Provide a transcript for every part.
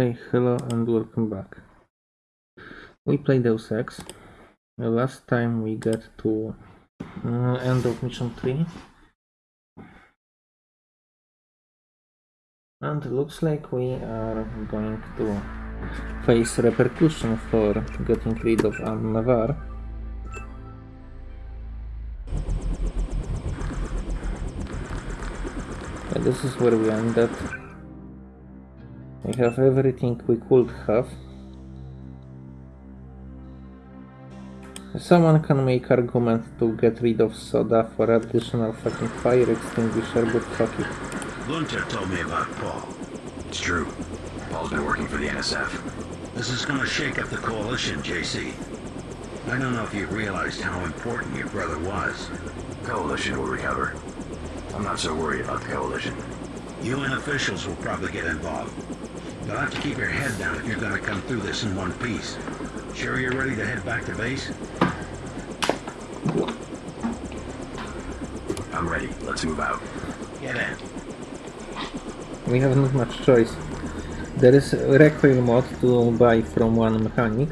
Hey, hello and welcome back. We played Deus Ex. The last time we got to uh, end of mission 3. And looks like we are going to face repercussion for getting rid of Anna Navarre. Yeah, this is where we ended. We have everything we could have. Someone can make argument to get rid of soda for additional fucking fire extinguisher, but fuck it. Gunther told me about Paul. It's true. Paul's been working for the NSF. This is gonna shake up the coalition, JC. I don't know if you realized how important your brother was. Coalition will recover. I'm not so worried about the coalition. UN officials will probably get involved. You'll have to keep your head down if you're gonna come through this in one piece. Sure you're ready to head back to base? I'm ready. Let's move out. Get in. We have not much choice. There is a recoil mod to buy from one mechanic.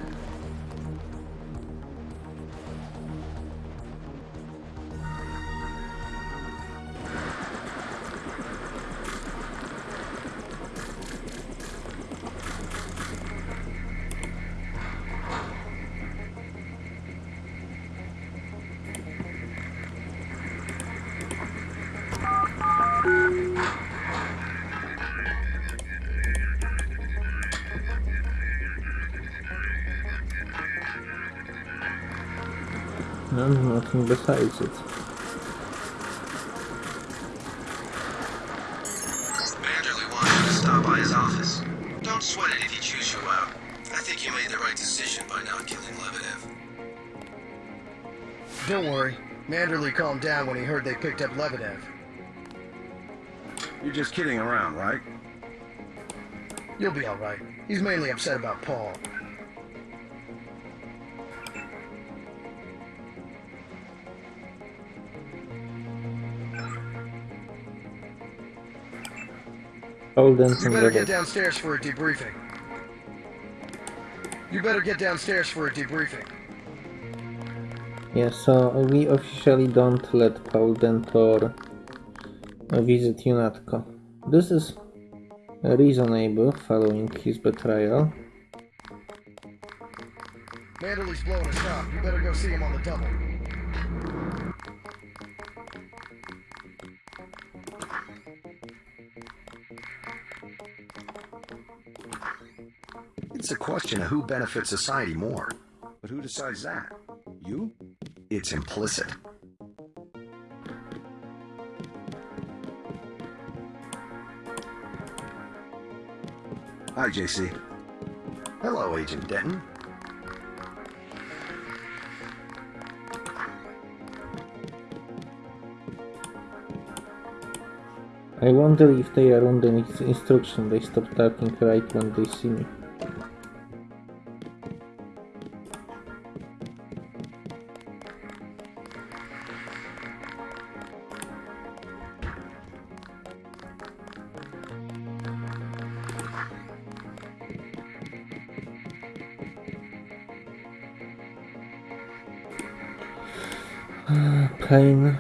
Picked up Lebedev. You're just kidding around, right? You'll be alright. He's mainly upset about Paul. Hold on You better get downstairs for a debriefing. You better get downstairs for a debriefing. Yeah, so we officially don't let Paul Denton uh, visit UNATCO. This is a reasonable following his betrayal. Manderley's blowing us up. You better go see him on the double. It's a question of who benefits society more. But who decides that? You? It's implicit. Hi, JC. Hello, Agent Denton. I wonder if they are under ins- instruction, they stop talking right when they see me. Pain.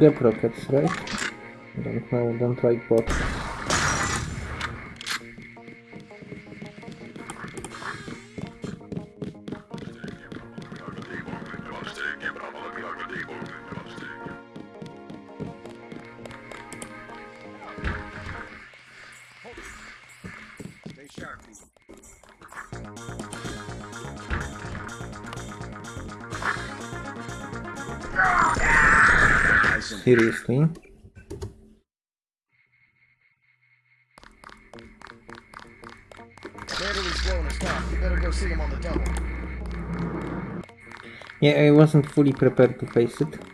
Gap rockets, right? Don't know, don't like bots. Yeah, I wasn't fully prepared to face it.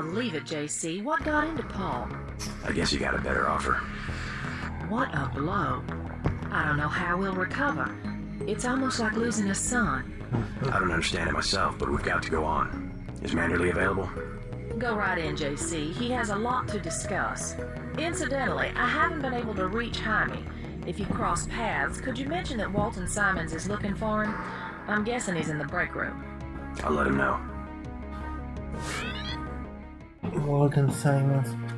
Believe it, JC. What got into Paul? I guess you got a better offer. What a blow. I don't know how we'll recover. It's almost like losing a son. I don't understand it myself, but we've got to go on. Is Manderley available? Go right in, JC. He has a lot to discuss. Incidentally, I haven't been able to reach Jaime. If you cross paths, could you mention that Walton Simons is looking for him? I'm guessing he's in the break room. I'll let him know. Walton Simons.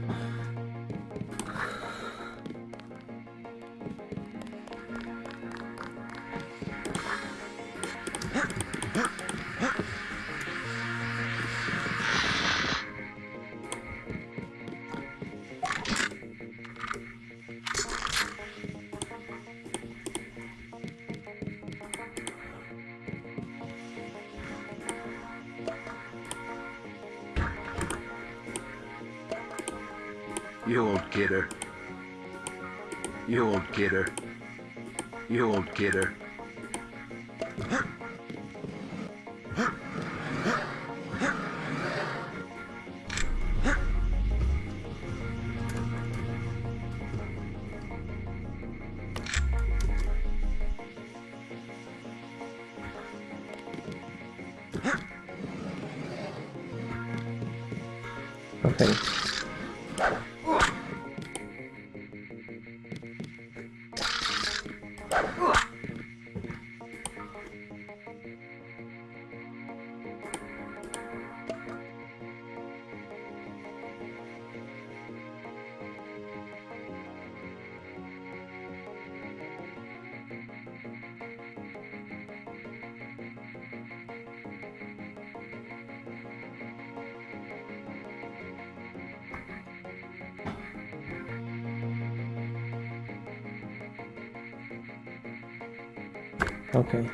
Okay.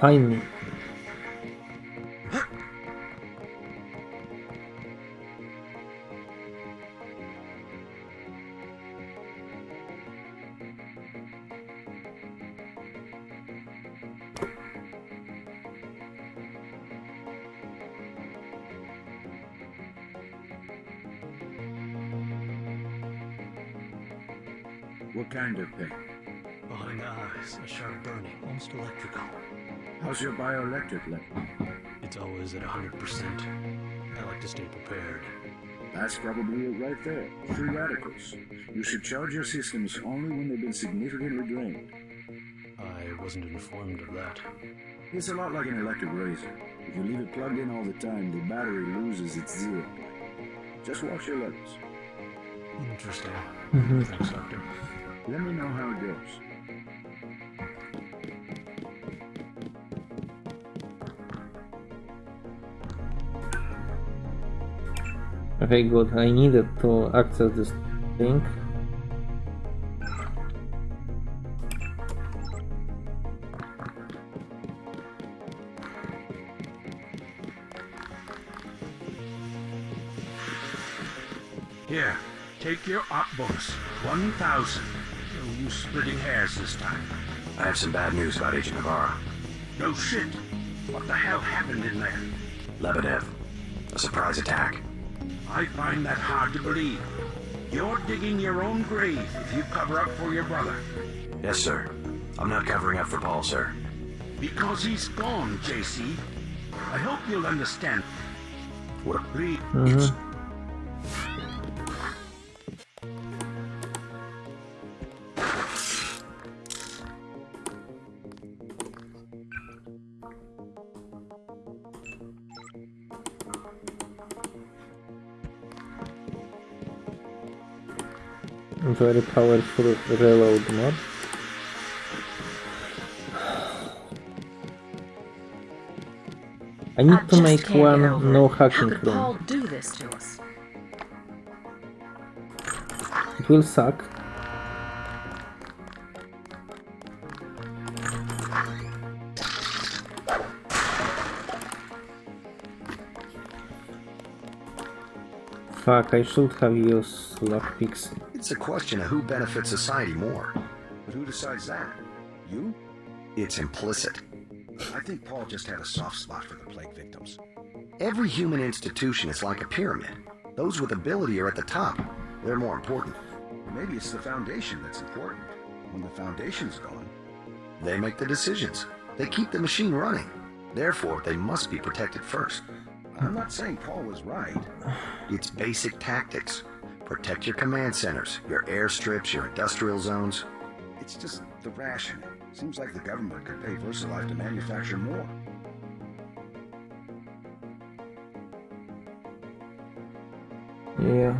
Find electrical. How's your bioelectric level? It's always at 100%. I like to stay prepared. That's probably it right there. Free radicals. You should charge your systems only when they've been significantly drained. I wasn't informed of that. It's a lot like an electric razor. If you leave it plugged in all the time, the battery loses its zero point. Just watch your levels. Interesting. Mhm. Thanks, Doctor. Let me know how it goes. Okay, good. I needed to access this thing. Here, take your art books. 1,000. No use splitting hairs this time. I have some bad news about Agent Navarre. No shit. What the hell happened in there? Lebedev. A surprise attack. I find that hard to believe. You're digging your own grave if you cover up for your brother. Yes, sir. I'm not covering up for Paul, sir. Because he's gone, JC. I hope you'll understand. What? Please. Mm-hmm. It's... very powerful reload mod. I need I to make one no hacking room. Do this to us? It will suck. Fuck, I should have used lockpicks. It's a question of who benefits society more. But who decides that? You? It's implicit. I think Paul just had a soft spot for the plague victims. Every human institution is like a pyramid. Those with ability are at the top. They're more important. Maybe it's the foundation that's important. When the foundation's gone, They make the decisions. They keep the machine running. Therefore, they must be protected first. I'm not saying Paul was right. It's basic tactics. Protect your command centers, your airstrips, your industrial zones. It's just the rationing. Seems like the government could pay VersaLife to manufacture more. Yeah.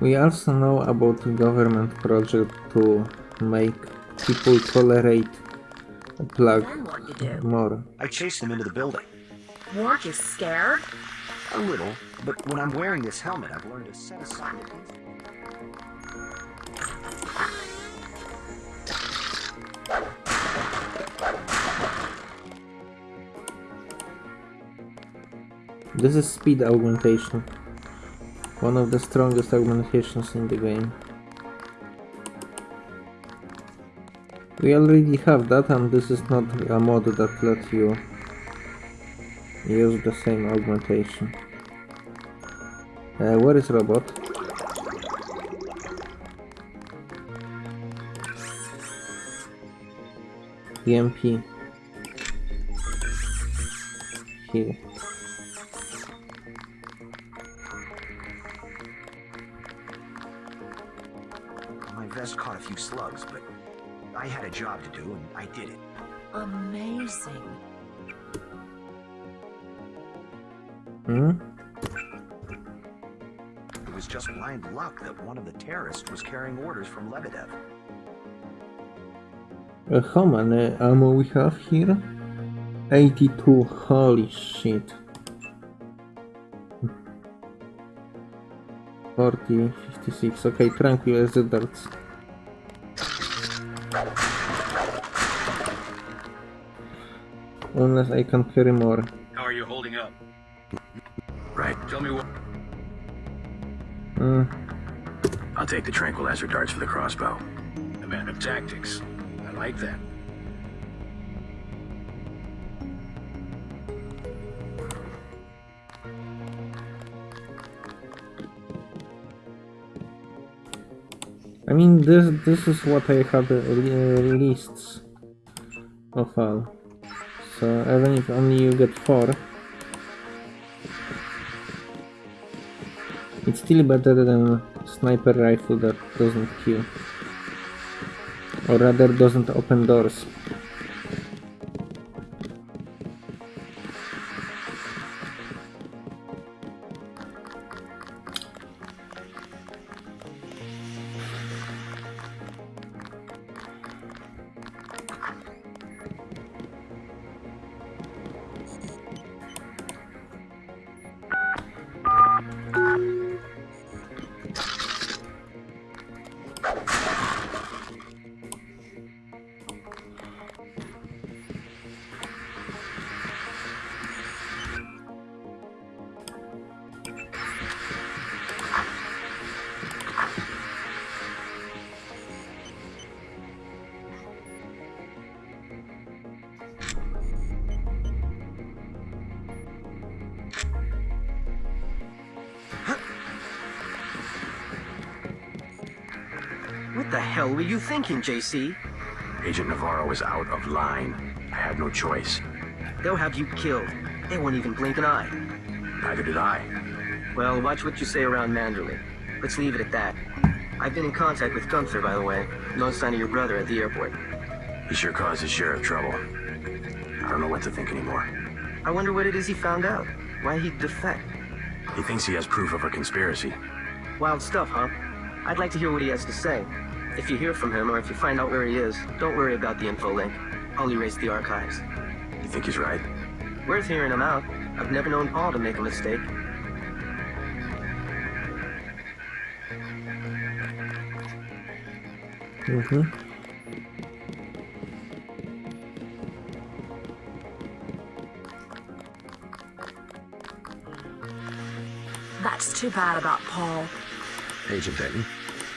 We also know about the government project to make people tolerate a plug Then what you do? more. I chased them into the building. Weren't you scared? A little, but when I'm wearing this helmet, I've learned to set aside This is speed augmentation. One of the strongest augmentations in the game. We already have that and this is not a mod that lets you use the same augmentation. Uh, where is robot? EMP. Here. One of the terrorists was carrying orders from Lebedev. Uh, how many ammo we have here? 82, holy shit. 40, 56, okay, tranquilizer darts. Unless I can carry more. How are you holding up? Right. Tell me what. Hmm, I'll take the tranquilizer darts for the crossbow. A man of tactics. I like that. I mean, this this is what I had uh, released of all. So even if only you get four, it's still better than sniper rifle that doesn't kill, or rather doesn't open doors. JC? Agent Navarre was out of line. I had no choice. They'll have you killed. They won't even blink an eye. Neither did I. Well, watch what you say around Manderley. Let's leave it at that. I've been in contact with Gunther, by the way. No sign of your brother at the airport. He sure caused his share of trouble. I don't know what to think anymore. I wonder what it is he found out. Why he'd defect. He thinks he has proof of a conspiracy. Wild stuff, huh? I'd like to hear what he has to say. If you hear from him or if you find out where he is, don't worry about the info link. I'll erase the archives. You think he's right? Worth hearing him out. I've never known Paul to make a mistake. Mm-hmm. That's too bad about Paul. Agent Denton.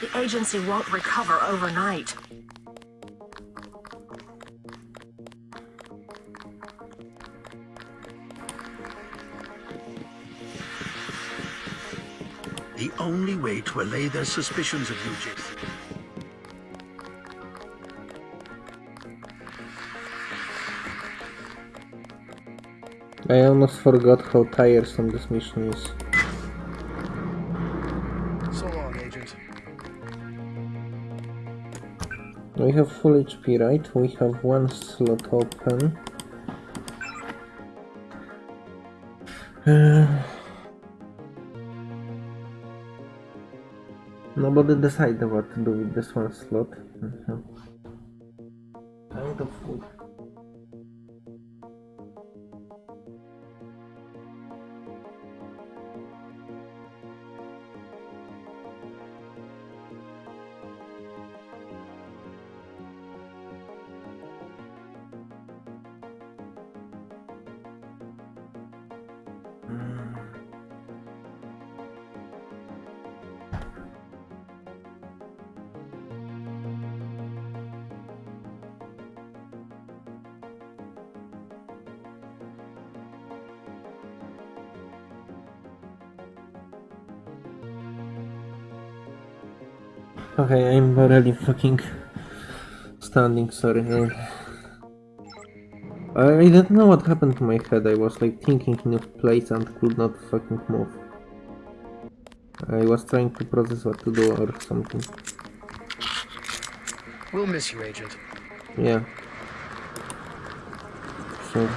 The agency won't recover overnight. The only way to allay their suspicions of you, Jason. I almost forgot how tiresome this mission is. We have full HP, right? We have one slot open. Uh, nobody decided what to do with this one slot. Mhm. Kind of. Okay, fucking standing, sorry. I, I don't know what happened to my head, I was like thinking in a place and could not fucking move. I was trying to process what to do or something. We'll miss you, Agent. Yeah. So...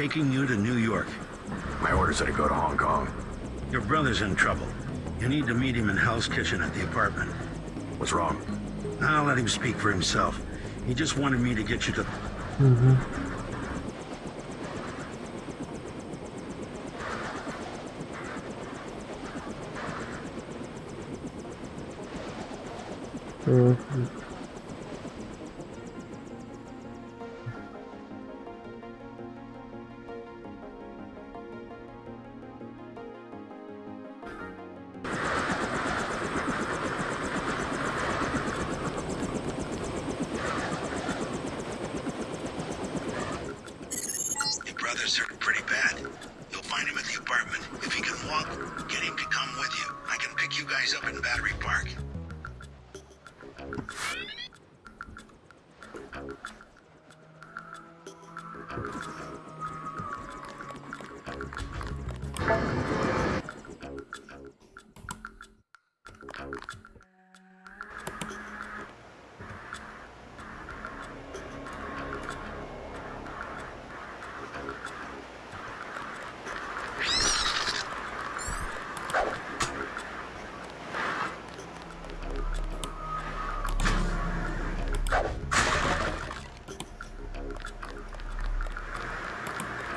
taking you to New York. My orders are to go to Hong Kong. Your brother's in trouble. You need to meet him in Hell's Kitchen at the apartment. What's wrong? I'll let him speak for himself. He just wanted me to get you to... Mm-hmm. Mhm. Your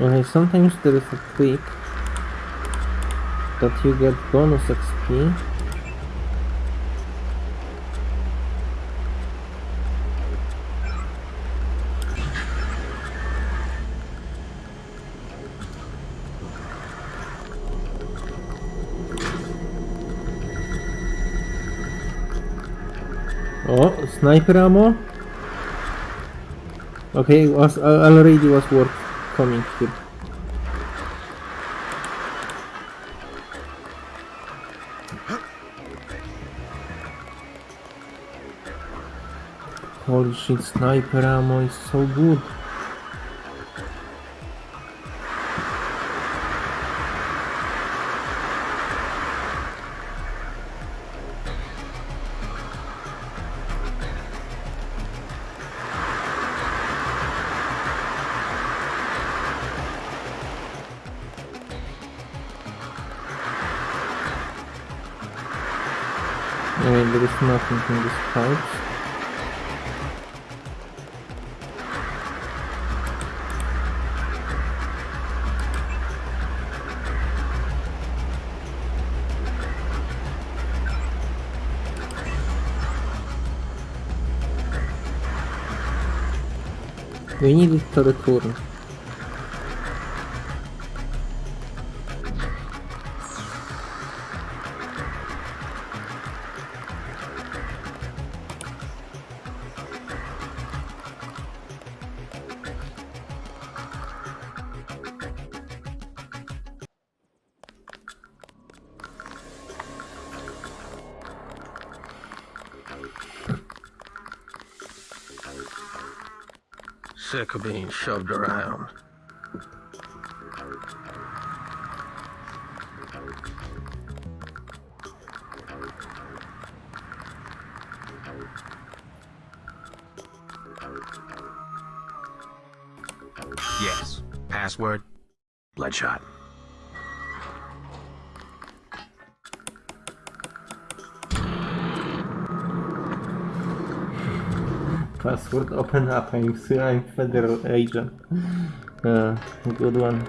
Okay, sometimes there is a trick that you get bonus XP Oh, sniper ammo? Okay, was uh, already was worth coming here. Holy shit, sniper ammo is so good. to the. Shoved around. Password open up. I'm, I'm federal agent. Uh, good one.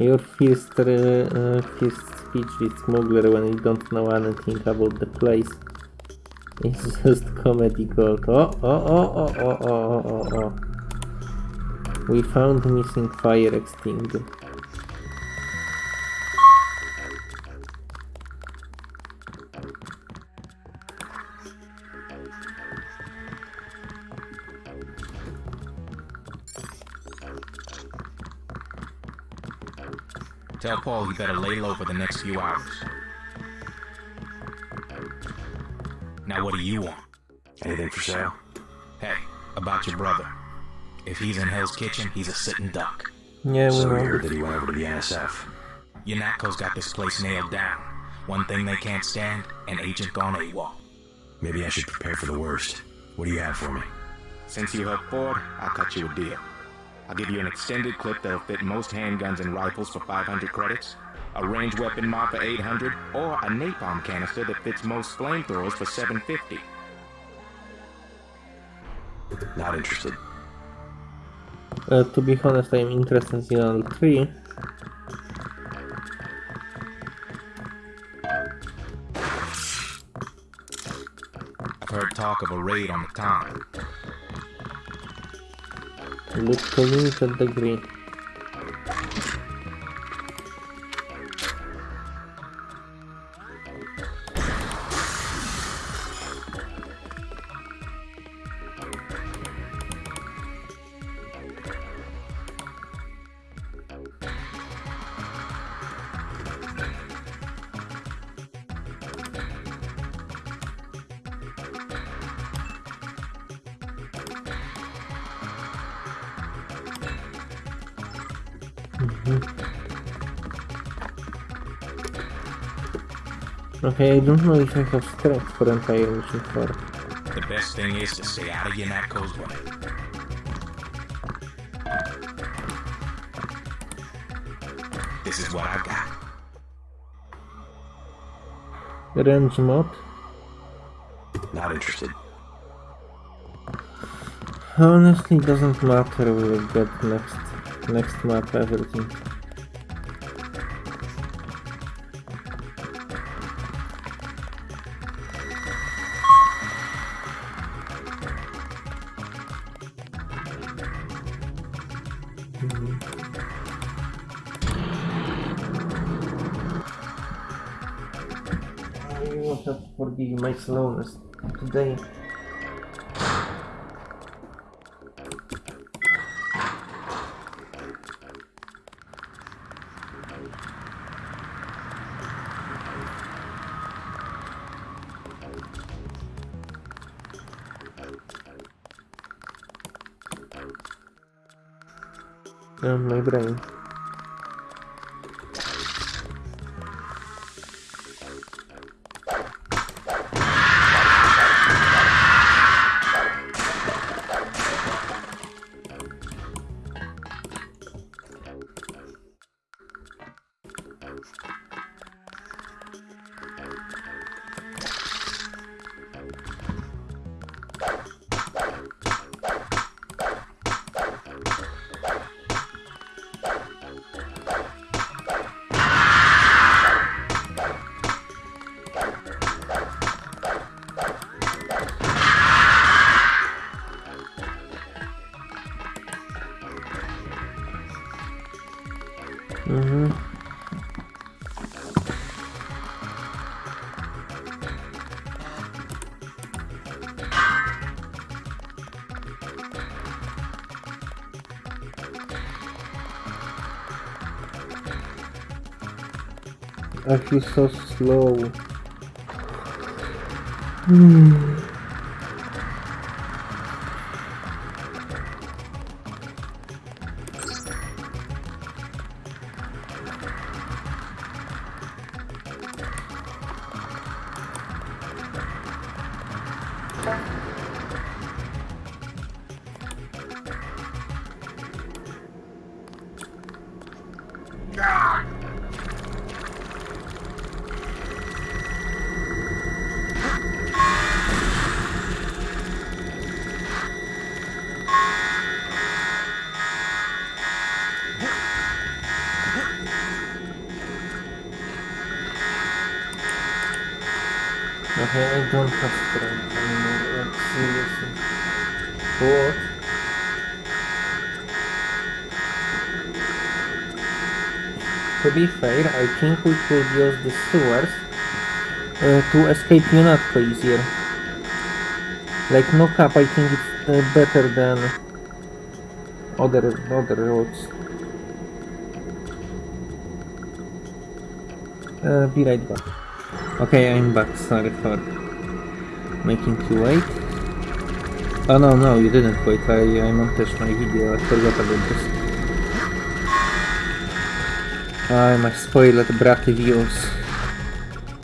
Your first, uh, uh, first speech with smuggler when you don't know anything about the place. It's just comedy gold. Oh, oh, oh, oh, oh, oh, oh, oh, oh. We found missing fire extinguisher. Tell Paul he better lay low for the next few hours. Now what do you want? Anything for sale? Hey, about your brother. If he's in Hell's Kitchen, he's a sitting duck. Yeah, we So we heard that he went over to the NSF. UNATCO's got this place nailed down. One thing they can't stand, an agent gone AWOL. Maybe I should prepare for the worst. What do you have for me? Since you helped Ford, I'll cut you a deal. I'll give you an extended clip that'll fit most handguns and rifles for 500 credits, a range weapon mod for 800, or a napalm canister that fits most flamethrowers for 750. Not interested. Uh, to be honest, I'm interested in all three. I've heard talk of a raid on the town. Look, coming at the green. Okay, I don't know if I have strength for entire mission 4. The best thing is to stay out of UNATCO's way. This is what I've got. Range mod? Not interested. Honestly, doesn't matter, we'll get next, next map everything. ganhe. Ah, não, não lembro ainda. I feel so slow. Hmm. Could use the sewers uh, to escape UNATCO easier. Like knock up, I think it's uh, better than other other roads. Uh, be right back. Okay, I'm back. Sorry for making you wait. Oh no, no, you didn't wait. I, I montage my video. I forgot about this. I might spoiled braky views.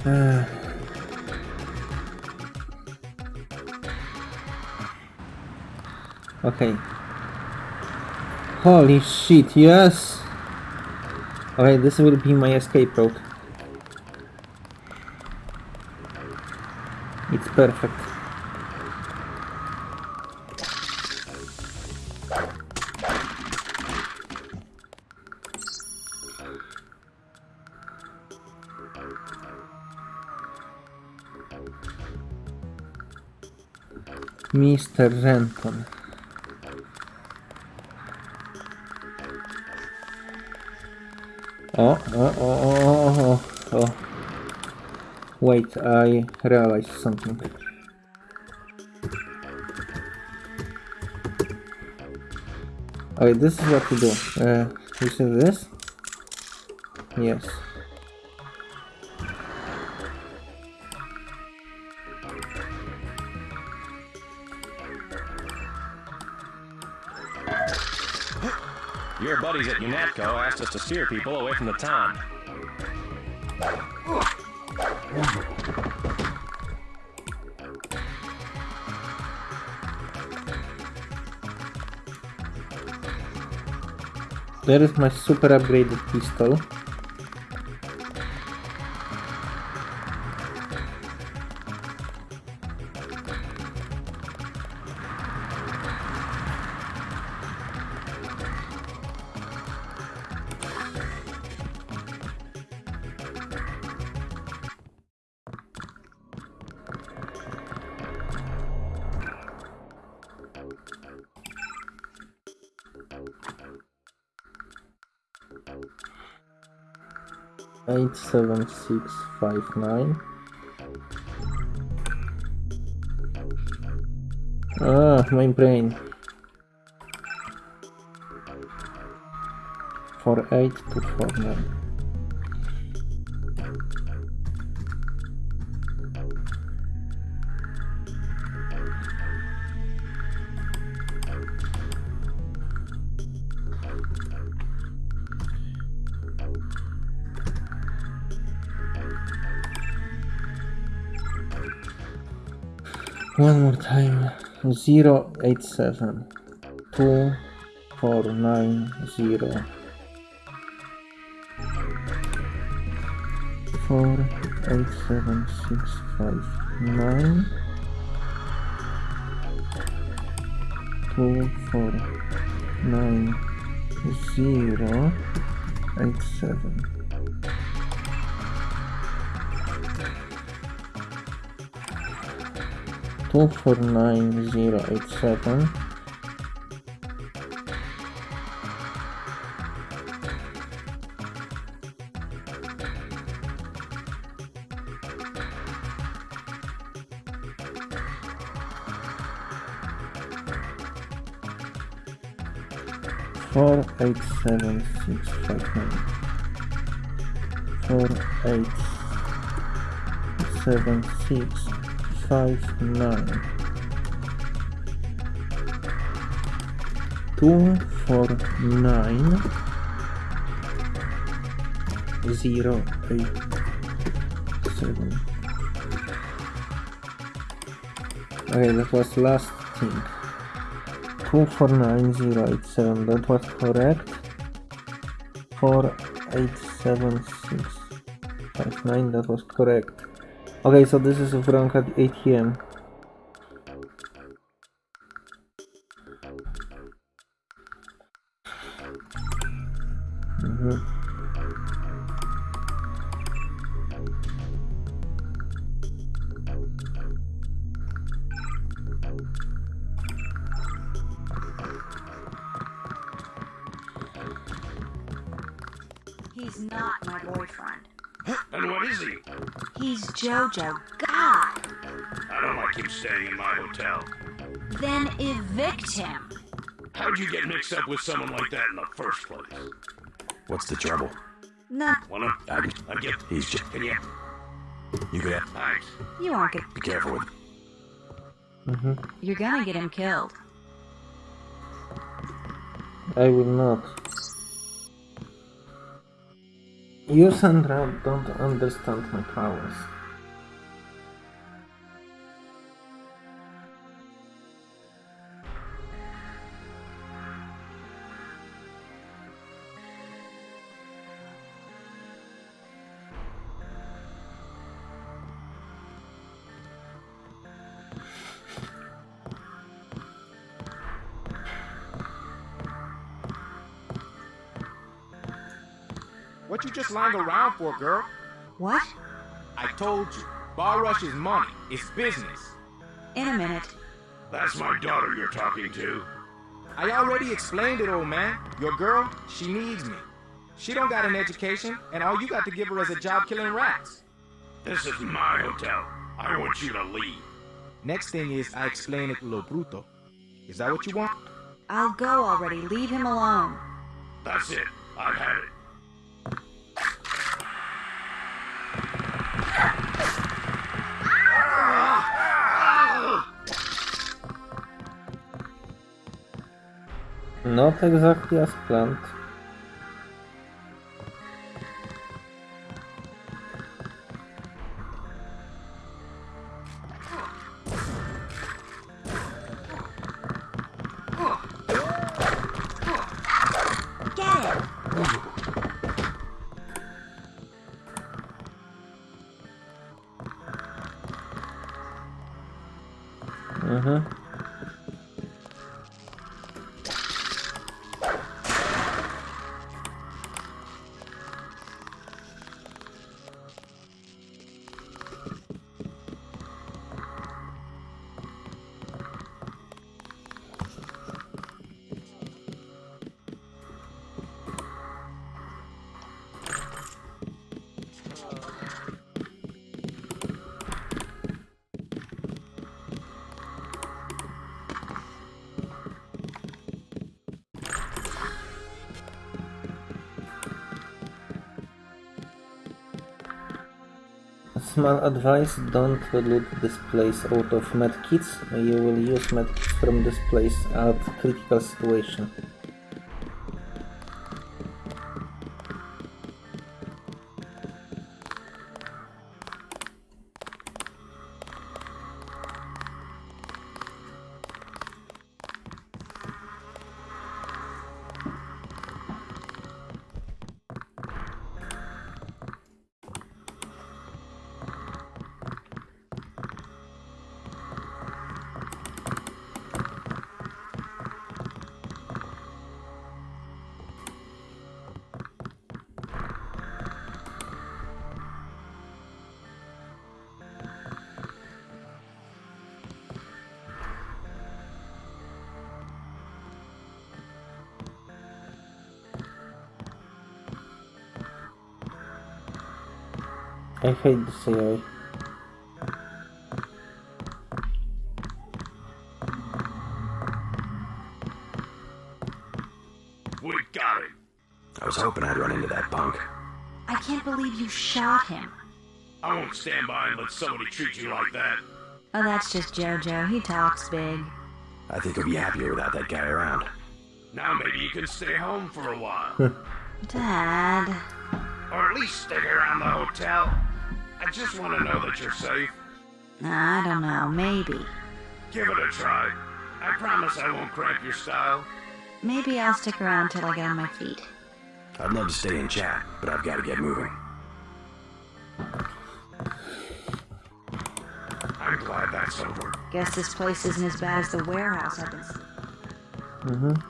Uh. Okay. Holy shit, yes! Okay, this will be my escape route. It's perfect. Mr. Renton. Oh, oh, oh, oh, oh. Wait, I realized something. Okay, this is what to do. Uh, you see this? Yes. Buddies at UNATCO asked us to steer people away from the town. There is my super upgraded pistol. Six five nine. Ah, my brain. Four 8 to 4 9. Zero eight seven. Two four nine zero. Four eight seven six five nine. Two four nine zero eight seven. 24987 Four eight seven six five nine. Four eight seven six five nine. Two four nine zero eight seven. Okay, that was last thing. Two four nine zero eight seven. That was correct. Four eight seven six five nine. That was correct. Okay, so this is wrong at ATM. Mhm. He's Jojo. God! I don't like him staying in my hotel. Then evict him. How'd you get mixed up with someone like that in the first place? What's the trouble? Nah, Wanna? I, I get. He's just. Can you? You could Thanks. you aren't good. be careful with. Mhm. You're gonna get him killed. I will not. You, Sandra, don't understand my powers. Lying around for, girl? What? I told you. Bar Rush is money. It's business. In a minute. That's my daughter you're talking to. I already explained it, old man. Your girl, she needs me. She don't got an education, and all you got to give her is a job killing rats. This is my hotel. I want you to leave. Next thing is I explain it lo bruto. Is that what you want? I'll go already. Leave him alone. That's it. I've had it. Not exactly as planned. Small advice, don't loot this place out of medkits. You will use medkits from this place at critical situation. Hate this AI. We I was hoping I'd run into that punk. I can't believe you shot him. I won't stand by and let somebody treat you like that. Oh, that's just Jojo. He talks big. I think he'll be happier without that guy around. Now maybe you can stay home for a while. Dad. or at least stick around the hotel. I just want to know that you're safe. I don't know. Maybe. Give it a try. I promise I won't cramp your style. Maybe I'll stick around till I get on my feet. I'd love to stay and chat, but I've got to get moving. I'm glad that's over. Guess this place isn't as bad as the warehouse I've been. s- Mhm.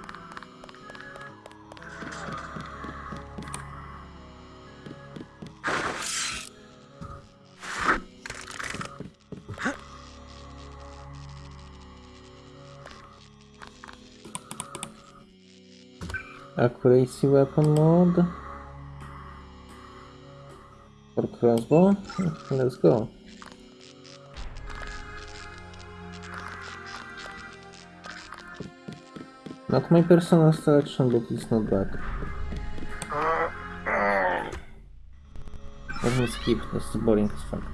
Accuracy weapon mode. For crossbow. Let's go. Not my personal selection, but it's not bad. Let me skip, this is boring as fuck.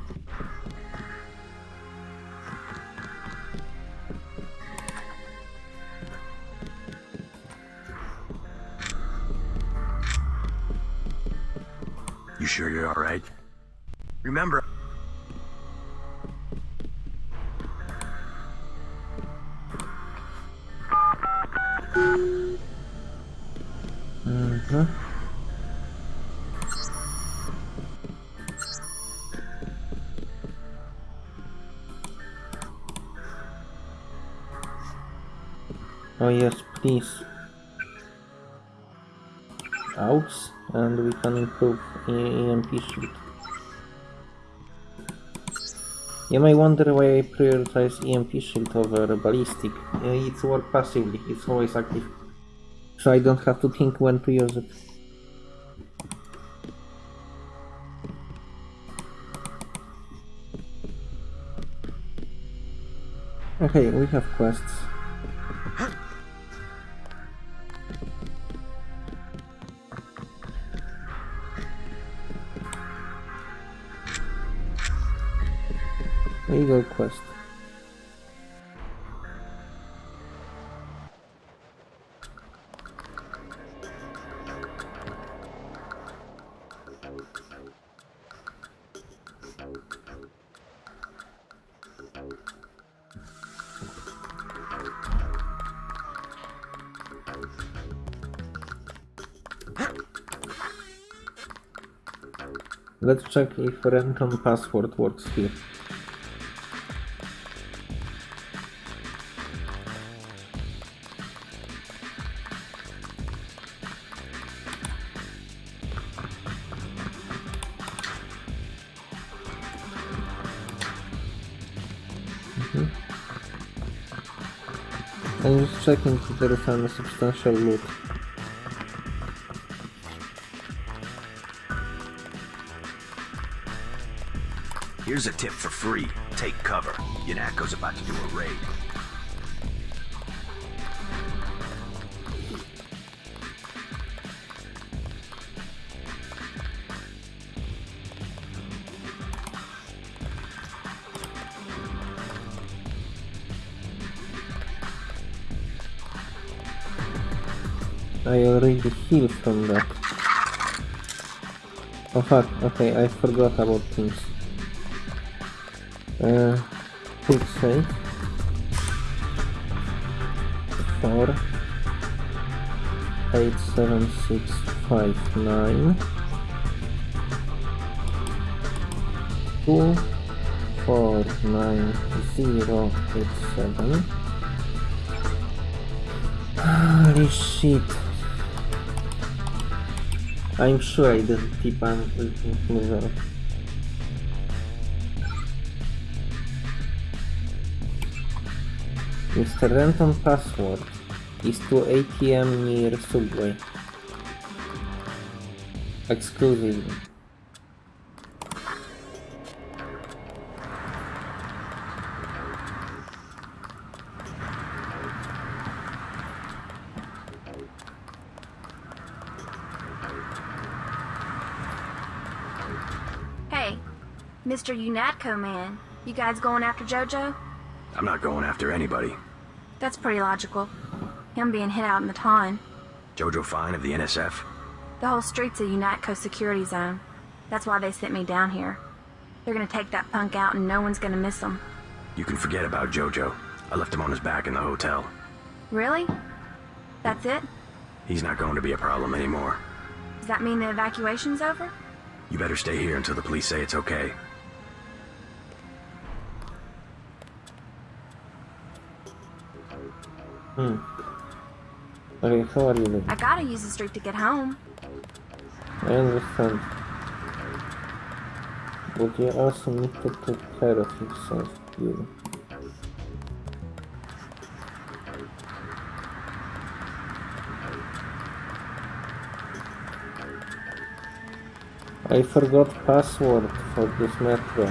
Oh yes, please. Outs, and we can improve EMP shield. You may wonder why I prioritize EMP shield over ballistic. It's work passively, it's always active. So I don't have to think when to use it. Okay, we have quests. Quest. Let's check if random password works here. Checking there is any substantial loot. here's a tip for free. Take cover. UNATCO's about to do a raid. Healed from that. Oh fuck, okay, I forgot about things. Uh, quick save. Four. Eight, seven, six, five, nine. Two, four, nine, zero, eight, seven. Holy shit. I'm sure I didn't keep on moving. Mr. Renton password is to ATM near subway. Exclusively. Mr. UNATCO man, you guys going after JoJo? I'm not going after anybody. That's pretty logical. Him being hit out in the ton. Jojo Fine of the NSF? The whole street's a UNATCO security zone. That's why they sent me down here. They're gonna take that punk out and no one's gonna miss him. You can forget about Jojo. I left him on his back in the hotel. Really? That's it? He's not going to be a problem anymore. Does that mean the evacuation's over? You better stay here until the police say it's okay. Hmm. Okay, how are you doing? I gotta use the street to get home. I understand. But you also need to take care of yourself, you. I forgot password for this metro.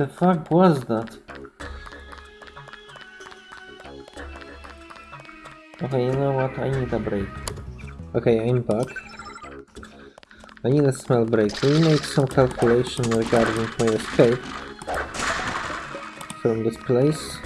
The fuck was that? Okay, you know what? I need a break. Okay, I'm back. I need a small break. Will you make some calculation regarding my escape from this place?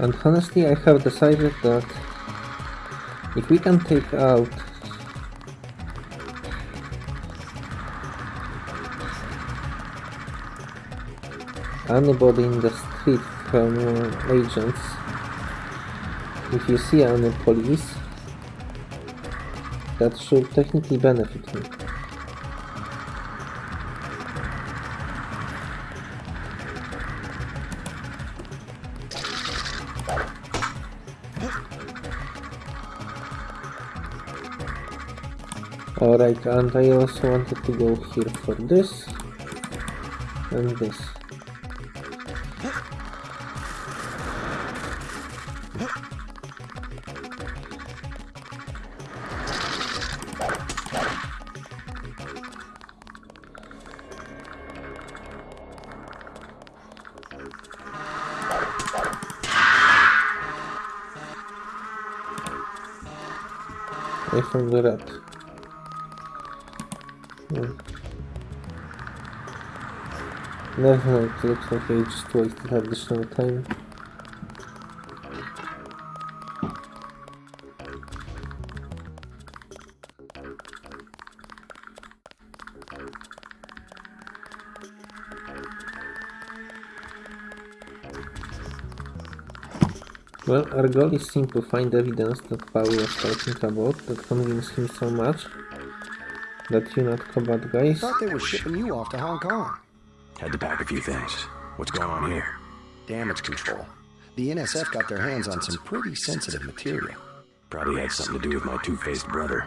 And honestly, I have decided that if we can take out anybody in the street from agents, if you see any police, that should technically benefit me. Alright, and I also wanted to go here for this and this. I found the rat. Never mind, it looks like I just wasted additional time. Well, our goal is simple, find evidence that Paul was talking about that convinced him so much that you're not bad guys. Thought they were shipping you off to Hong Kong. Had to pack a few things. What's going on here? Damage control. The NSF got their hands on some pretty sensitive material. Probably had something to do with my two-faced brother.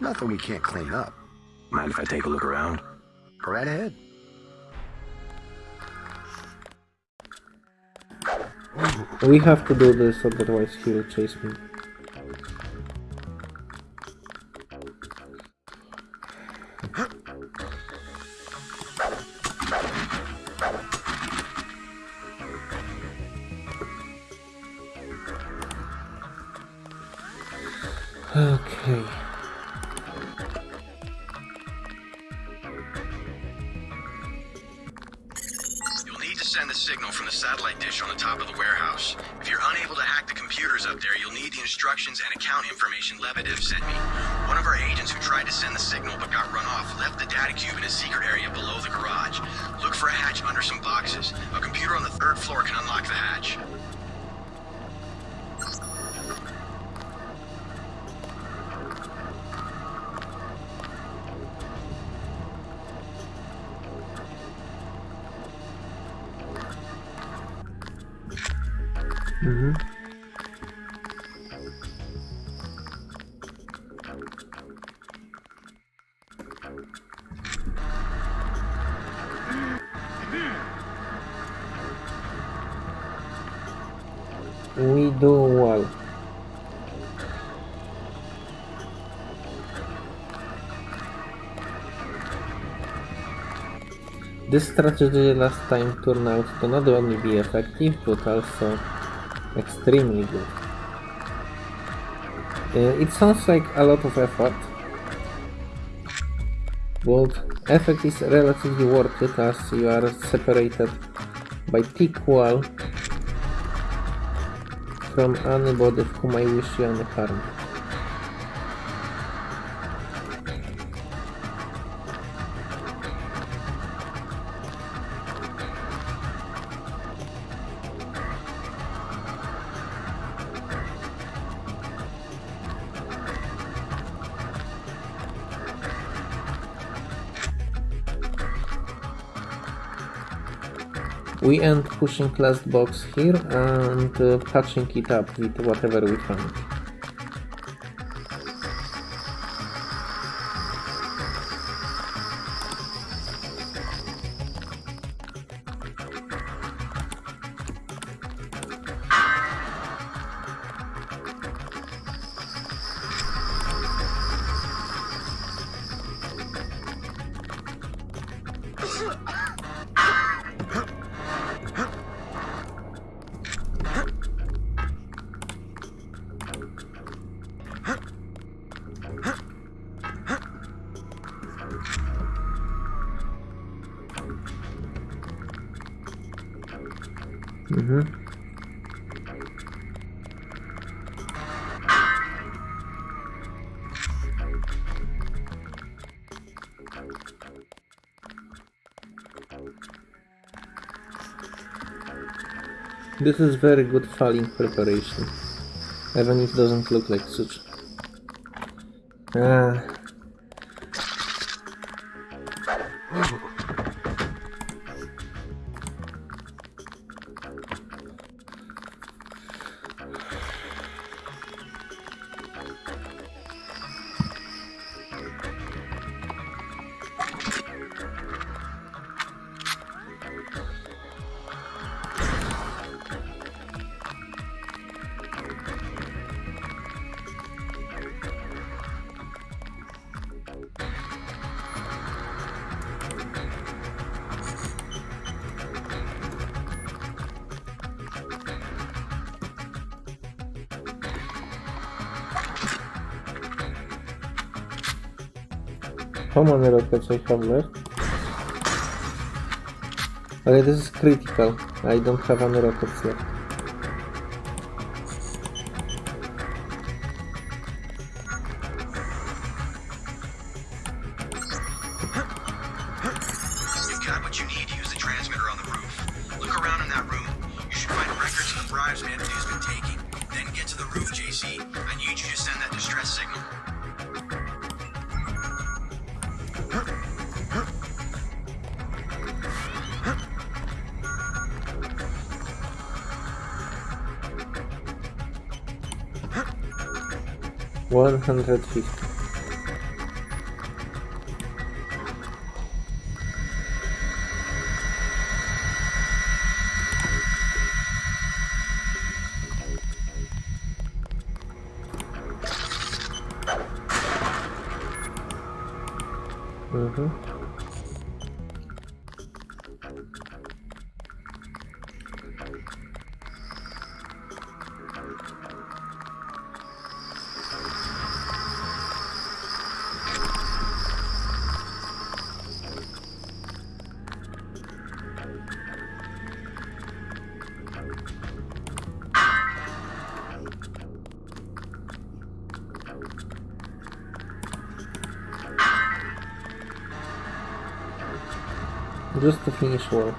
Nothing we can't clean up. Mind if I take a look around? Go right ahead. We have to do this, otherwise he will chase me. Strategy last time turned out to not only be effective, but also extremely good. Uh, it sounds like a lot of effort, but effect is relatively worth it as you are separated by thick wall from anybody whom I wish you any harm. We end pushing last box here and uh, patching it up with whatever we find. This is very good falling preparation. Even if it doesn't look like such. Ah. I have left? Okay, this is critical. I don't have any rockets left. One hundred Just to finish well.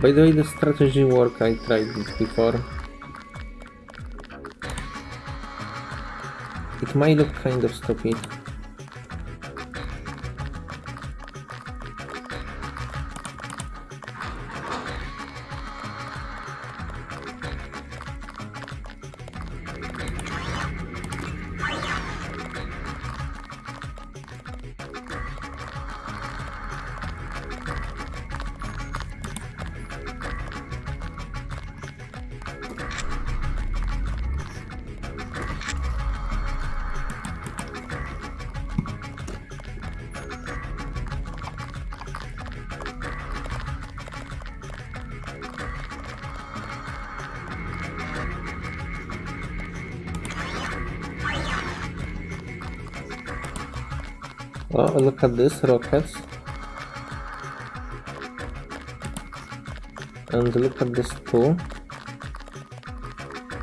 By the way, the strategy work, I tried before. It might look kind of stupid. At this, rockets. And look at this too.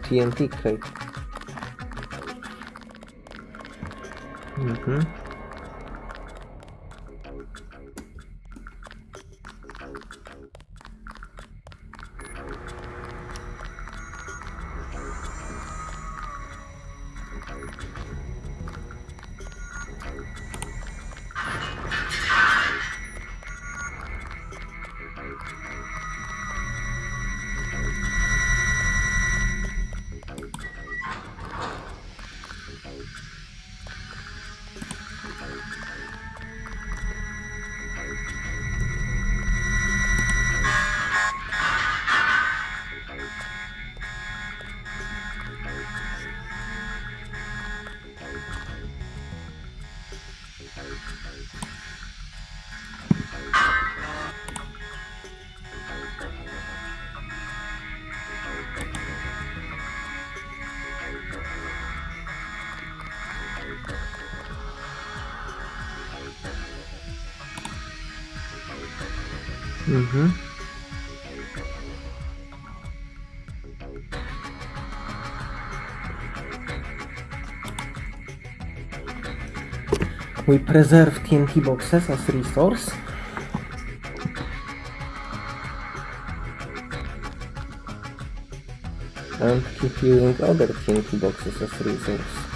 TNT crate. Mm-hmm. Mm-hmm. We preserve TNT boxes as resource. And keep using other TNT boxes as resource.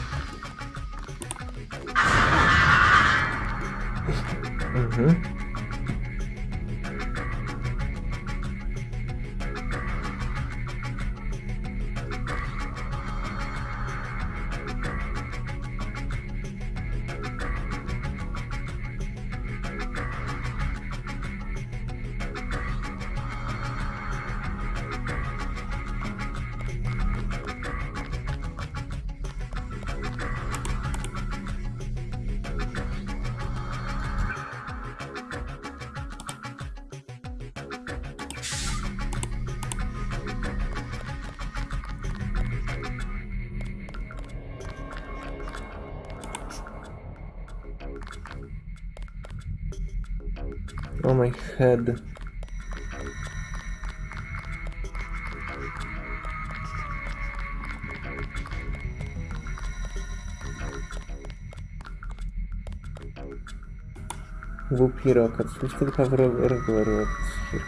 Oh my head. WP rockets. We still regular rockets.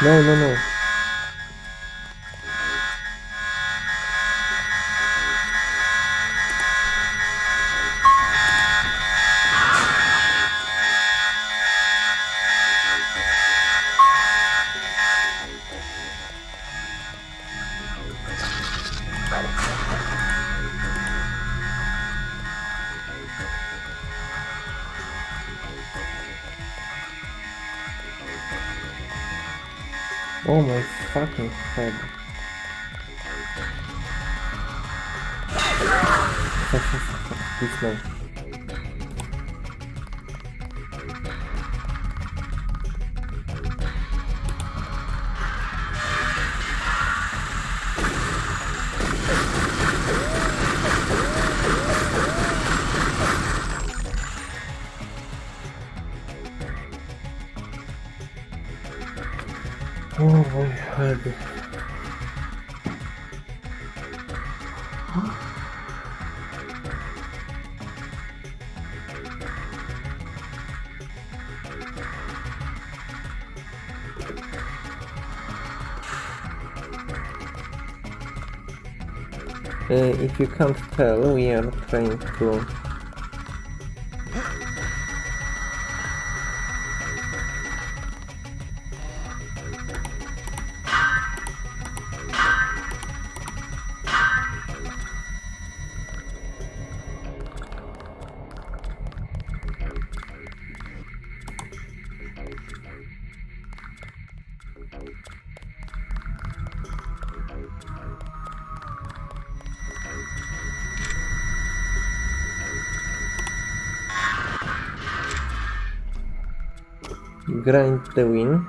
No, no, no. You can't tell, we are trying to the win.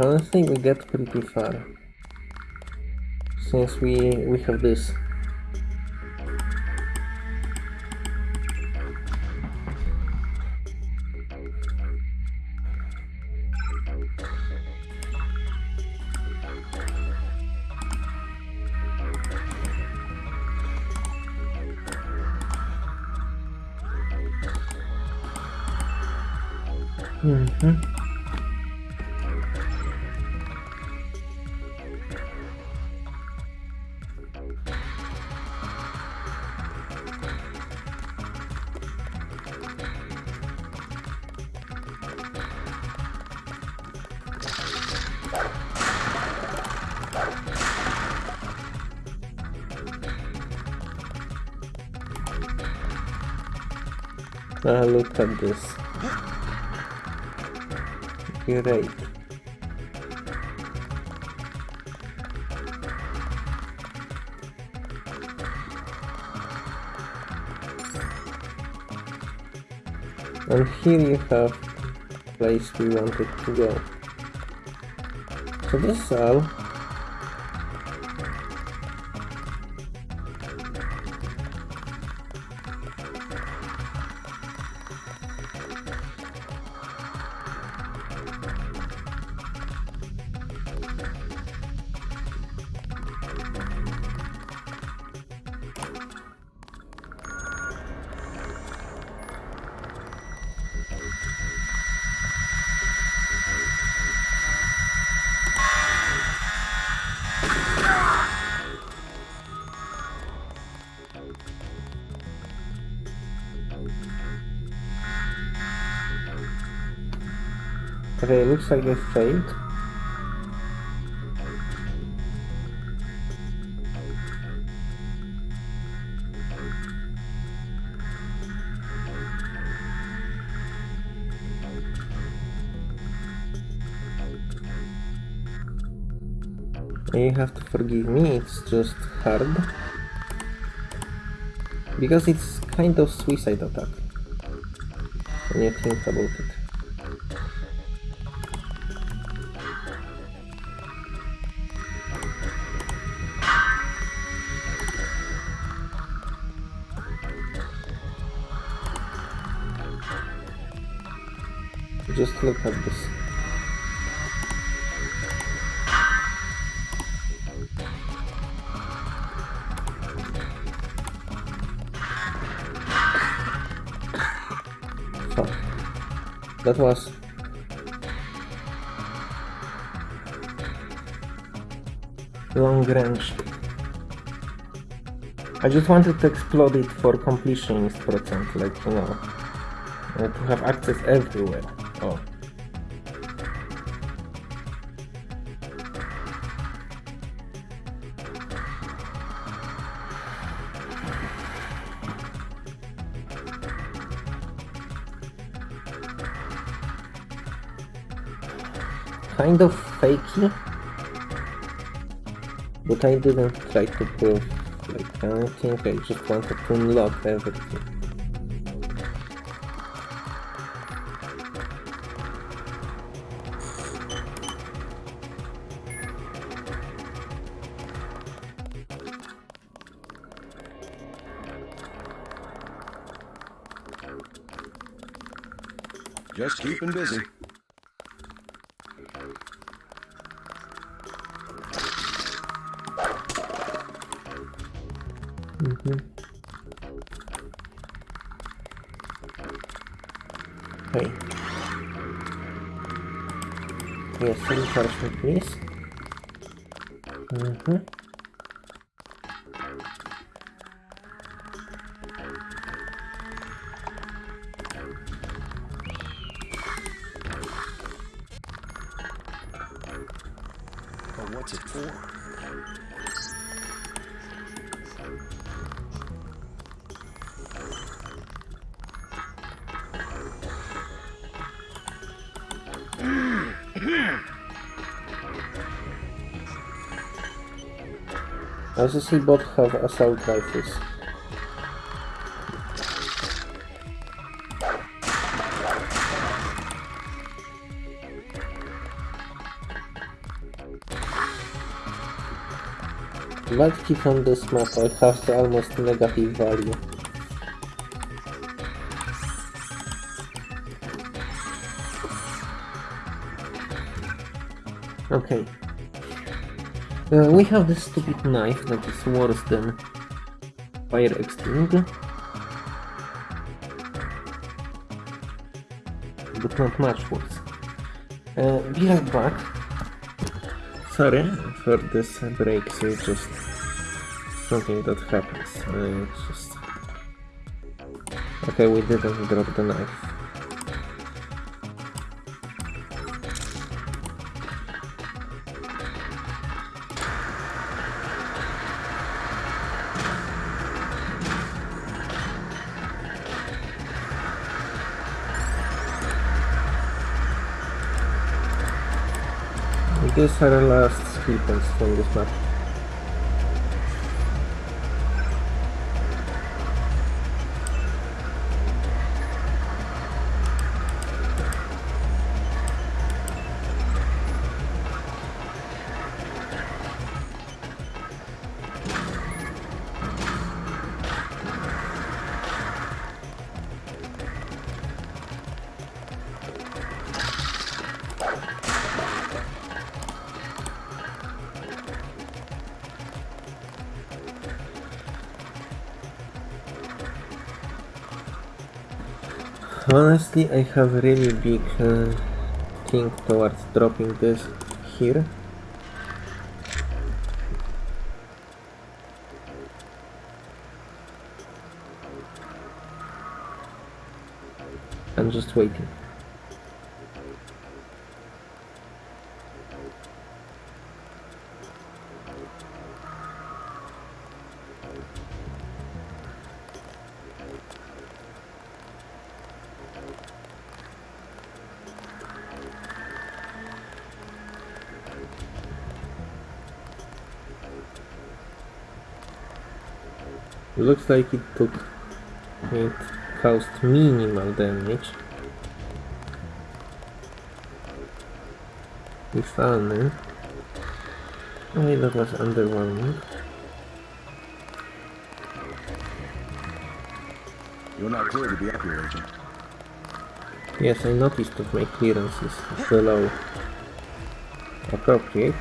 I don't think we get pretty far since we we have this. At this. Great. And here you have the place we wanted to go. So this is all. Looks like I failed. You have to forgive me, it's just hard. Because it's kind of suicide attack. When you think about it. Fuck. That was... Long range. I just wanted to explode it for completionist percent, like, you know, to have access everywhere. Oh. Kind of fakey, but I didn't try to prove like anything, I just wanted to unlock everything. Just keeping busy. As you see, both have assault rifles. Click on this map, I have almost negative value. Okay. Uh, we have this stupid knife that is worse than fire extinguisher. But not much worse. Uh, be right back. Sorry for this break, so it's just something that happens. Uh, just... Okay, we didn't drop the knife. Are the last skill points from this map. Honestly, I have really big uh, thing towards dropping this here. I'm just waiting. Looks like it took it caused minimal damage. We If only. Oh, that was underwhelming. You're not clear to be up here, Agent. Yes, I noticed that my clearance is below appropriate.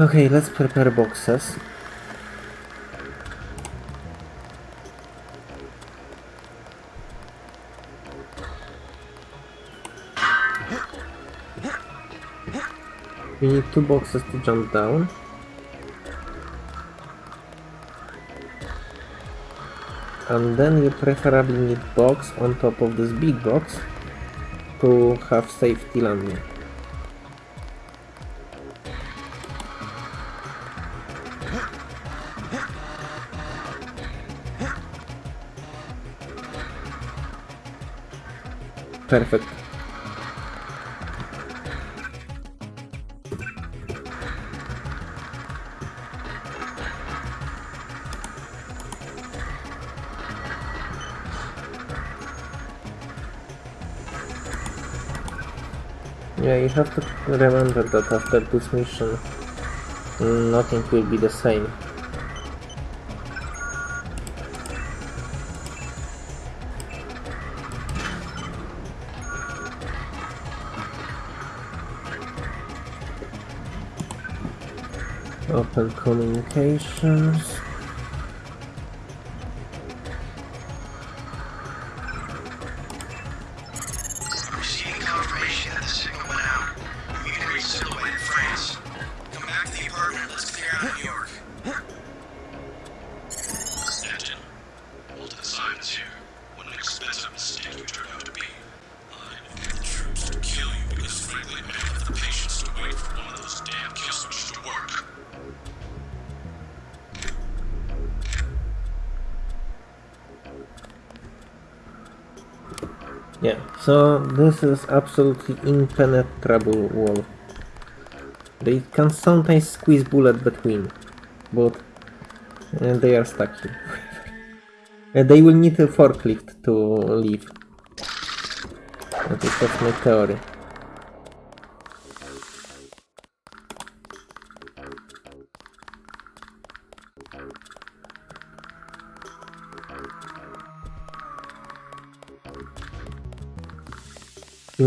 Okay, let's prepare boxes. We need two boxes to jump down. And then you preferably need box on top of this big box to have safety landing. Perfect. Yeah, you have to remember that after this mission, nothing will be the same. Open this is absolutely impenetrable wall. They can sometimes squeeze bullet between, but uh, they are stuck here. Uh, they will need a forklift to leave. At least that's my theory.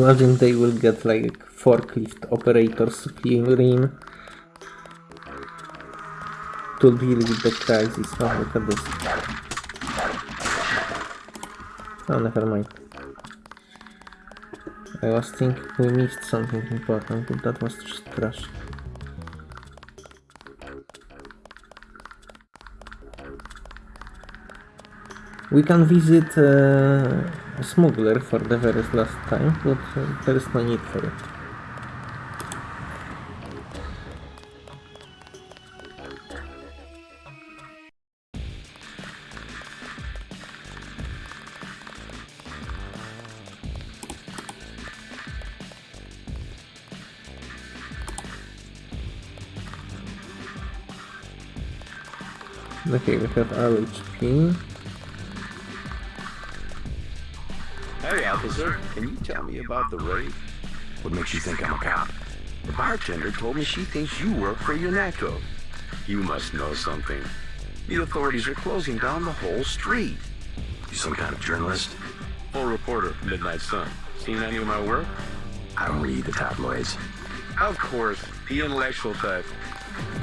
Imagine they will get like forklift operators rim to deal with the crisis. Oh, look at this. Oh, never mind. I was thinking we missed something important, but that was just trash. We can visit uh, Smuggler for the very last time, but uh, there is no need for it. Okay, we have LHP. Hey, officer, can you tell me about the raid? What makes you think I'm a cop? The bartender told me she thinks you work for UNATCO. You must know something. The authorities are closing down the whole street. You some kind of journalist? Full reporter, Midnight Sun. Seen any of my work? I don't read the tabloids. Of course, the intellectual type.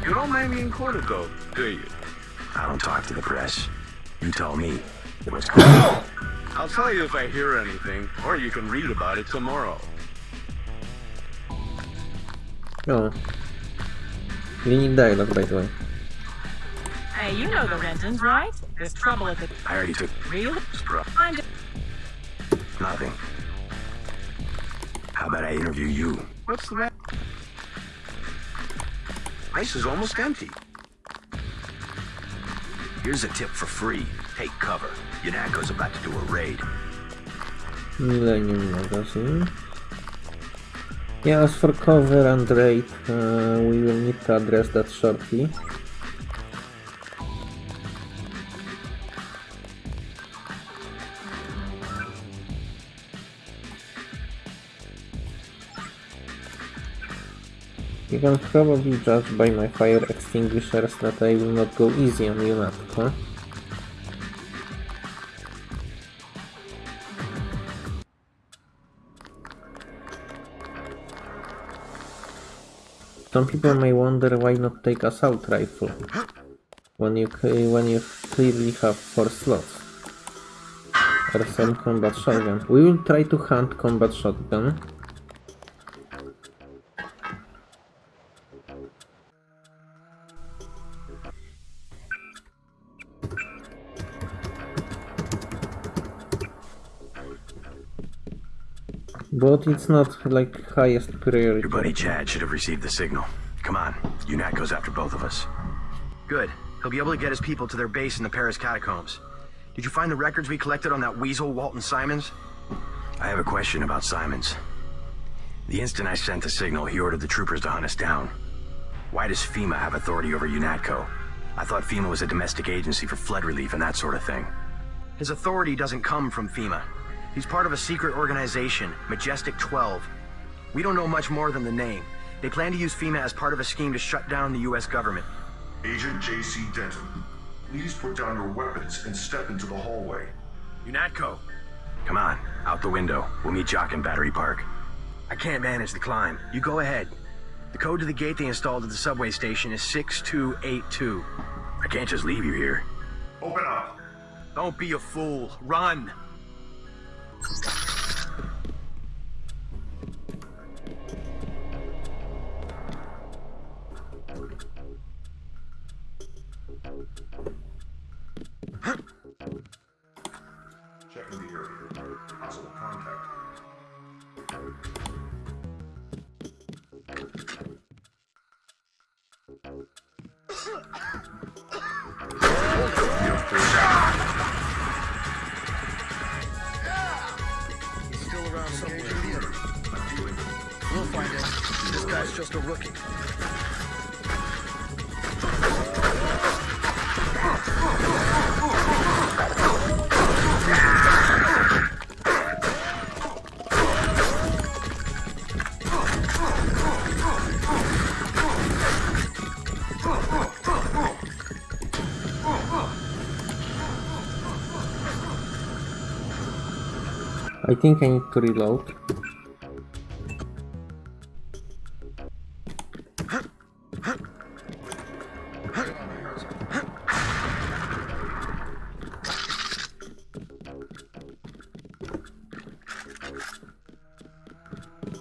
You don't mind being quoted though, do you? I don't talk to the press. You tell me what's going on. I'll tell you if I hear anything, or you can read about it tomorrow. Oh. We need dialogue, by the way. Hey, you know the Rentons, right? There's trouble at the... I already took Really? Spro- Find it. nothing. How about I interview you? What's the matter? Ice is almost empty. Here's a tip for free. Take cover. UNATCO's about to do a raid. Millennium Magazine. Yeah, as for cover and raid, uh, we will need to address that shortly. You can probably judge by my fire extinguishers that I will not go easy on you, Natko. Some people may wonder why not take assault rifle when you when you clearly have four slots or some combat shotgun. We will try to hunt combat shotgun. But it's not like highest priority. Your buddy Chad should have received the signal. Come on, UNATCO's after both of us. Good. He'll be able to get his people to their base in the Paris catacombs. Did you find the records we collected on that weasel, Walton Simons? I have a question about Simons. The instant I sent the signal, he ordered the troopers to hunt us down. Why does FEMA have authority over UNATCO? I thought FEMA was a domestic agency for flood relief and that sort of thing. His authority doesn't come from FEMA. He's part of a secret organization, Majestic 12. We don't know much more than the name. They plan to use FEMA as part of a scheme to shut down the US government. Agent J.C. Denton, please put down your weapons and step into the hallway. UNATCO! Come on, out the window. We'll meet Jock in Battery Park. I can't manage the climb. You go ahead. The code to the gate they installed at the subway station is 6282. I can't just leave you here. Open up! Don't be a fool. Run! Okay. Think I need to reload.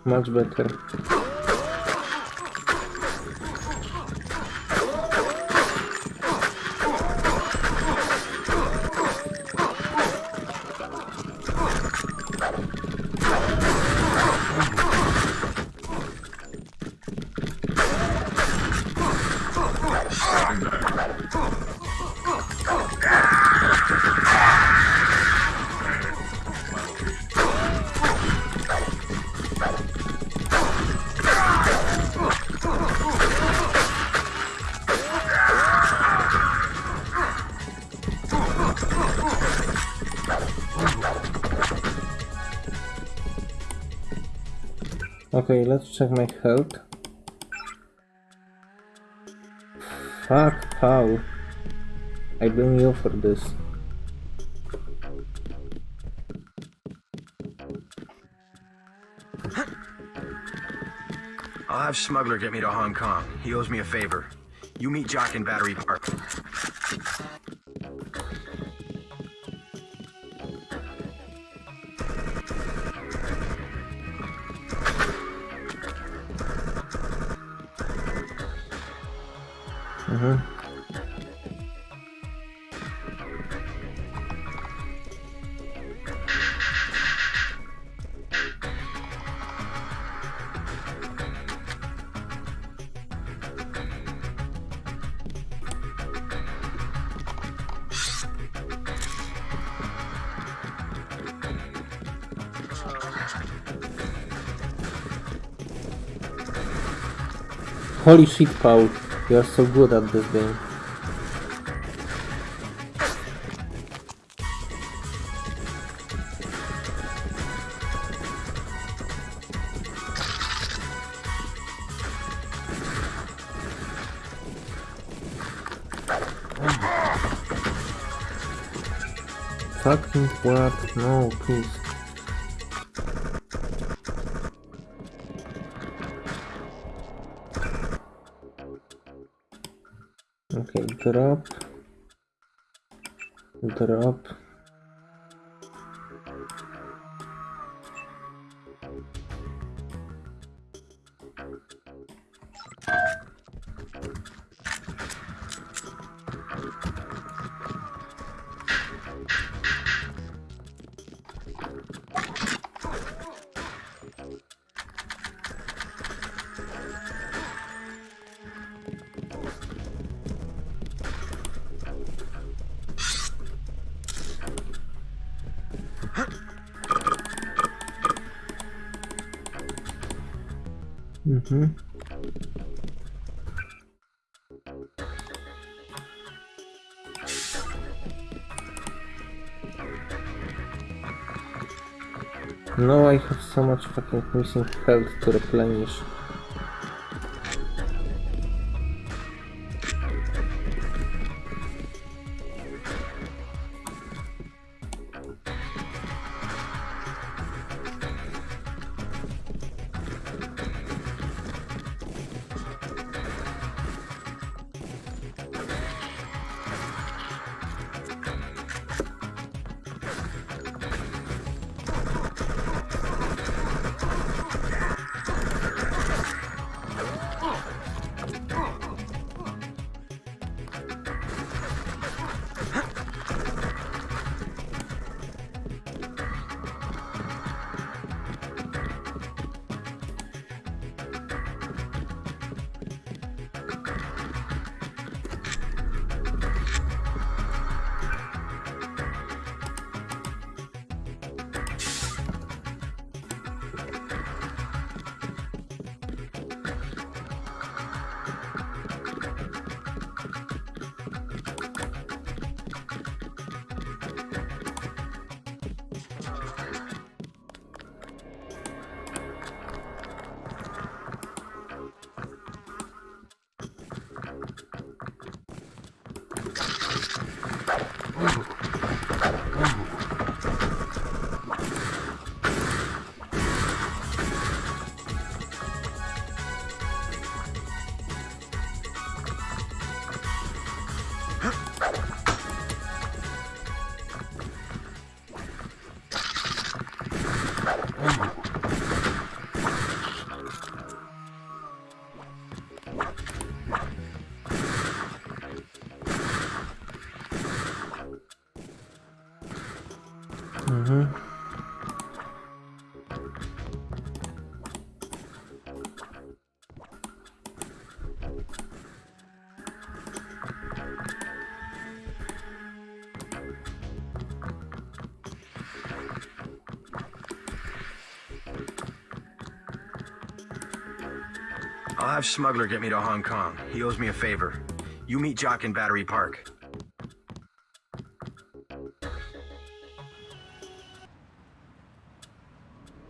Much better. Okay, let's check my health. Fuck, how? I blame you for this. I'll have Smuggler get me to Hong Kong. He owes me a favor. You meet Jock in Battery Holy shit, Paul. You are so good at this game. Fucking what? No, please. Okay, drop. So much fucking missing health to replenish. Mhm. I'll have Smuggler get me to Hong Kong. He owes me a favor. You meet Jock in Battery Park.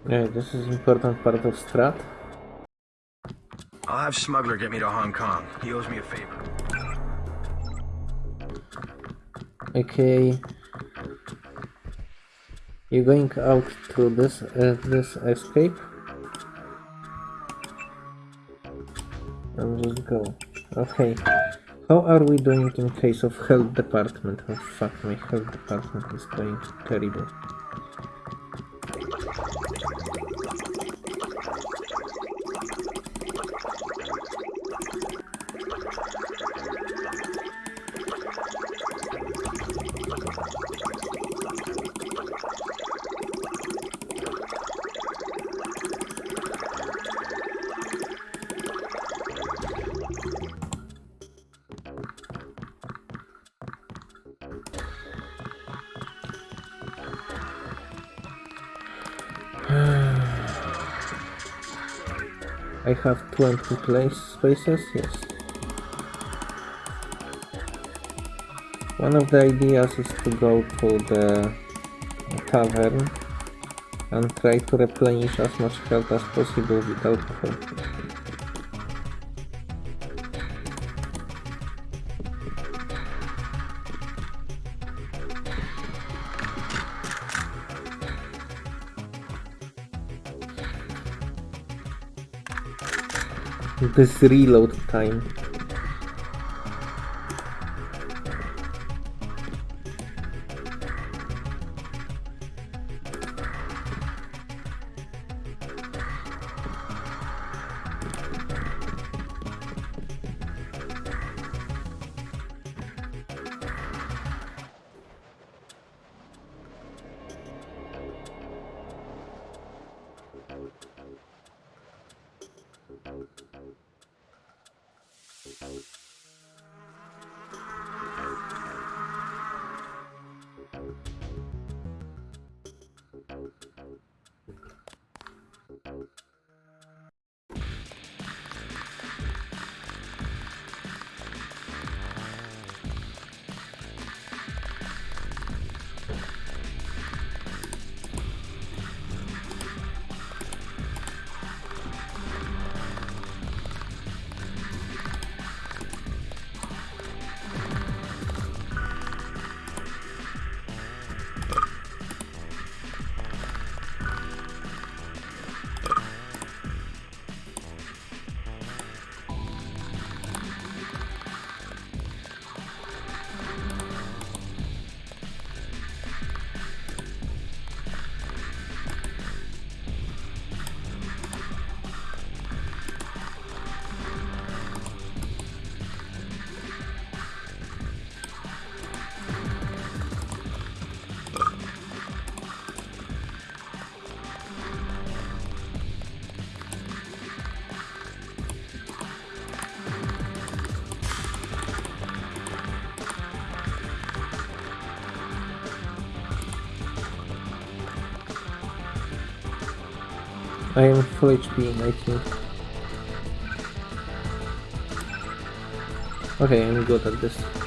Yeah, this is important part of strat. I'll have Smuggler get me to Hong Kong. He owes me a favor. Okay. You're going out through this uh, this escape? Okay. How are we doing in case of health department? Oh fuck, my health department is going terrible. 20 place spaces, yes. One of the ideas is to go to the tavern and try to replenish as much health as possible with This reload time. I am full HP, I think. Okay, I'm good at this.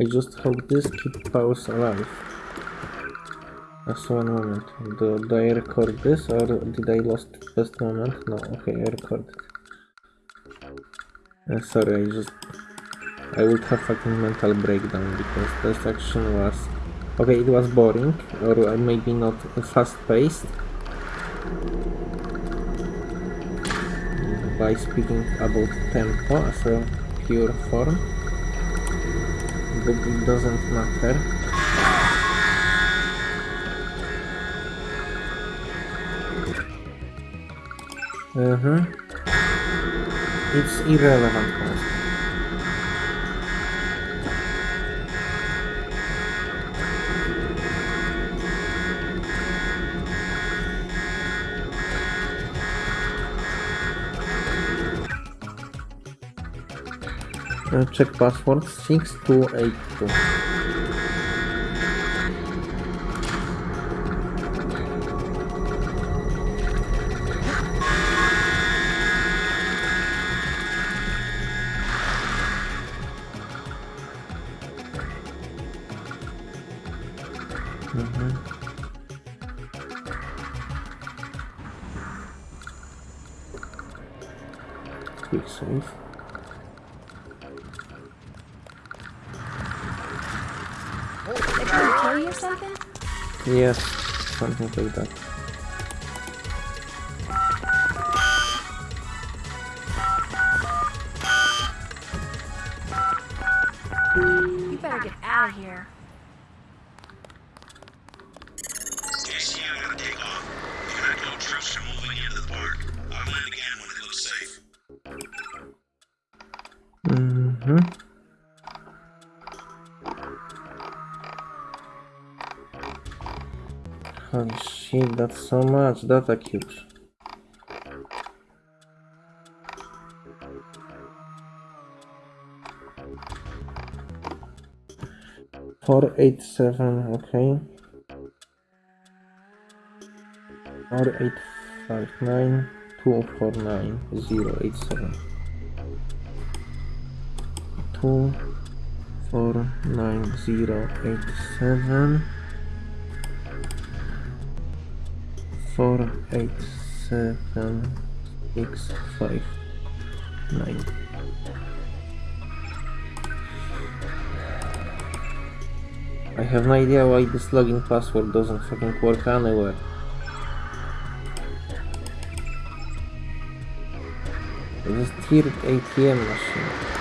I just hope this keep pause alive. Just one moment. Do I record this or did I lost first moment? No, okay, I recorded. Uh, sorry, I just... I would have fucking mental breakdown because this action was... Okay, it was boring, or maybe not fast-paced. By speaking about tempo as a pure form but it doesn't matter. Uh-huh. It's irrelevant Uh, check password 6282. Mhm. Quick save. They trying to kill you or something? Yes, something like that. So much data cubes. Four eight seven, okay. Four eight five nine two four nine zero eight seven. Two four nine zero eight seven. Eight seven six five nine. I have no idea why this login password doesn't fucking work anywhere. This is tiered ATM machine.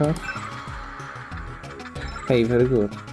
I? Hey, very good.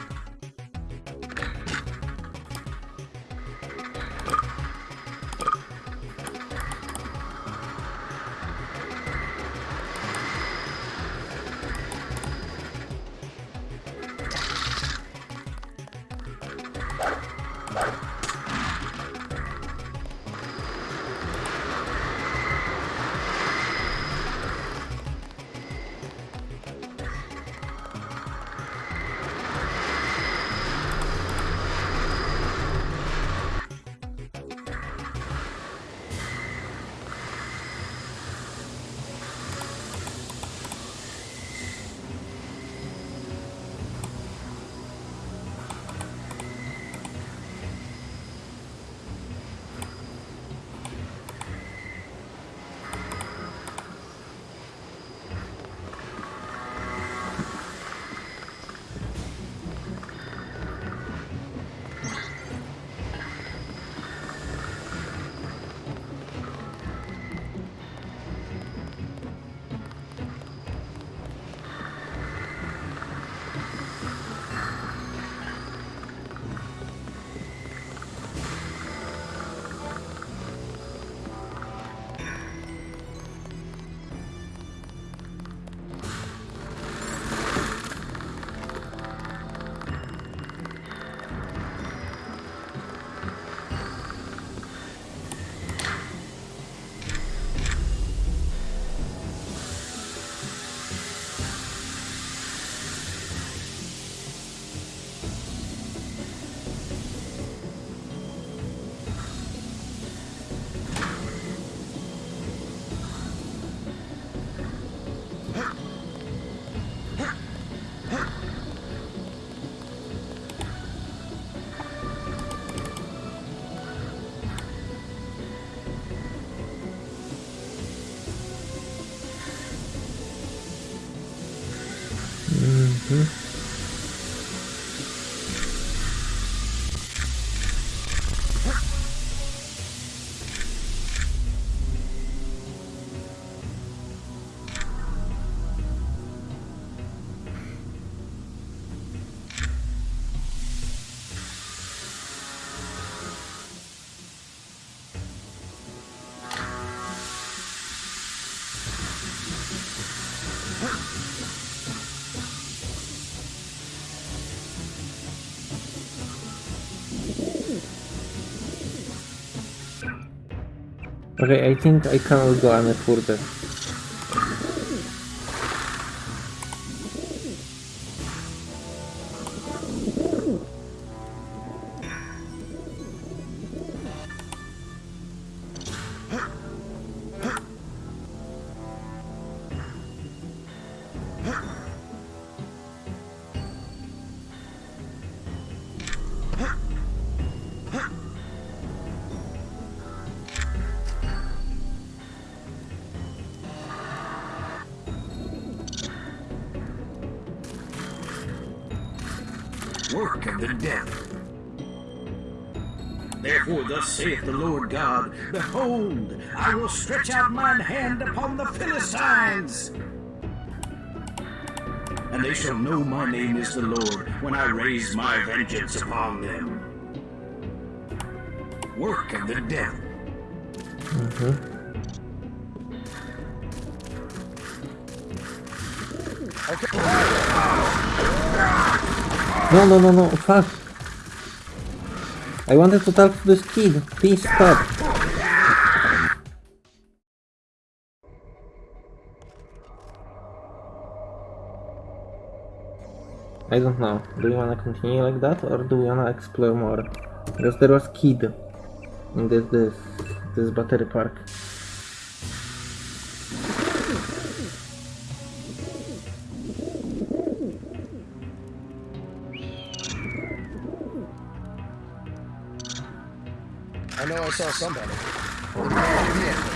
Okay, I think I cannot go any further. Behold, I will stretch out mine hand upon the Philistines. And they shall know my name is the Lord when I raise my vengeance upon them. Work of the devil. Mhm. No, no, no, no, fuck. I wanted to talk to this kid. Please stop. I don't know. Do we wanna continue like that or do we wanna explore more? Because there was kid in this this this battery park. I know I saw somebody. Oh,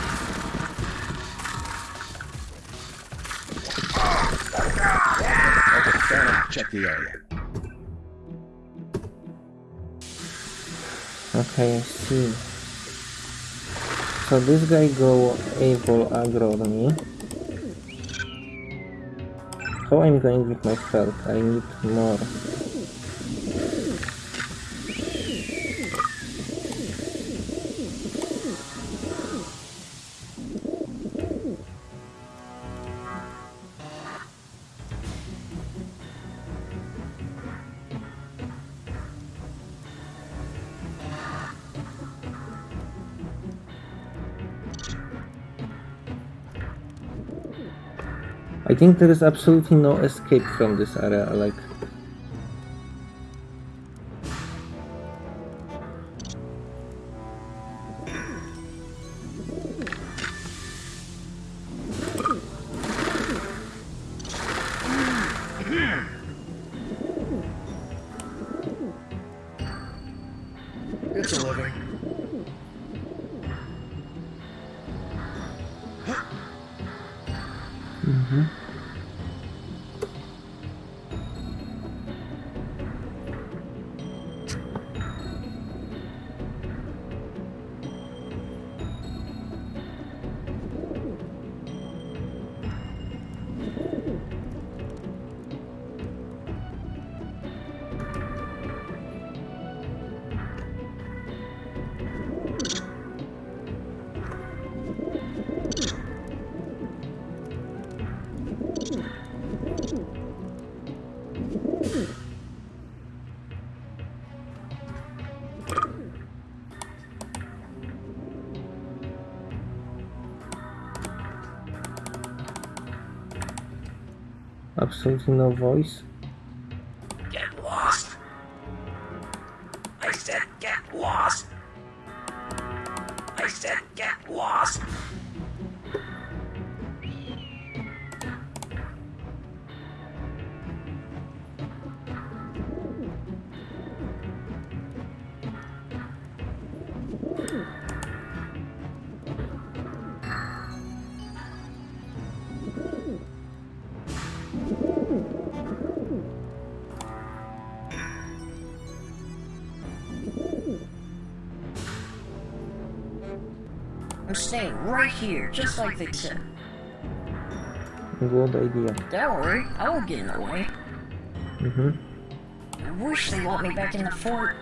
Check the area. Okay, I see. So this guy go able aggro on me. How I'm going with my health? I need more. I think there is absolutely no escape from this area, like... Absolutely no voice. Here, just like they said. Good idea. Don't worry, I won't get in the way. Mm-hmm. I wish they let me back in the fort.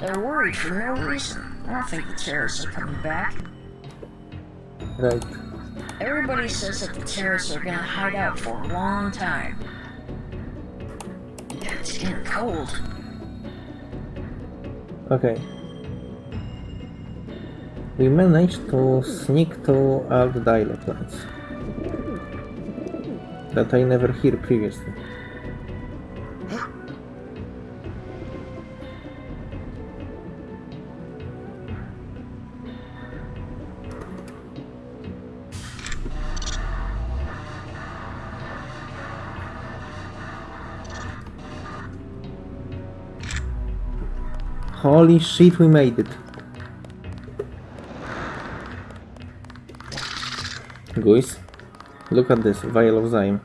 They're worried for no reason. I don't think the terrorists are coming back. Right. Everybody says that the terrorists are gonna hide out for a long time. It's getting cold. Okay. We managed to sneak to alt dialog lines. That I never hear previously. Holy shit, we made it. Guys, look at this vial of Zyme.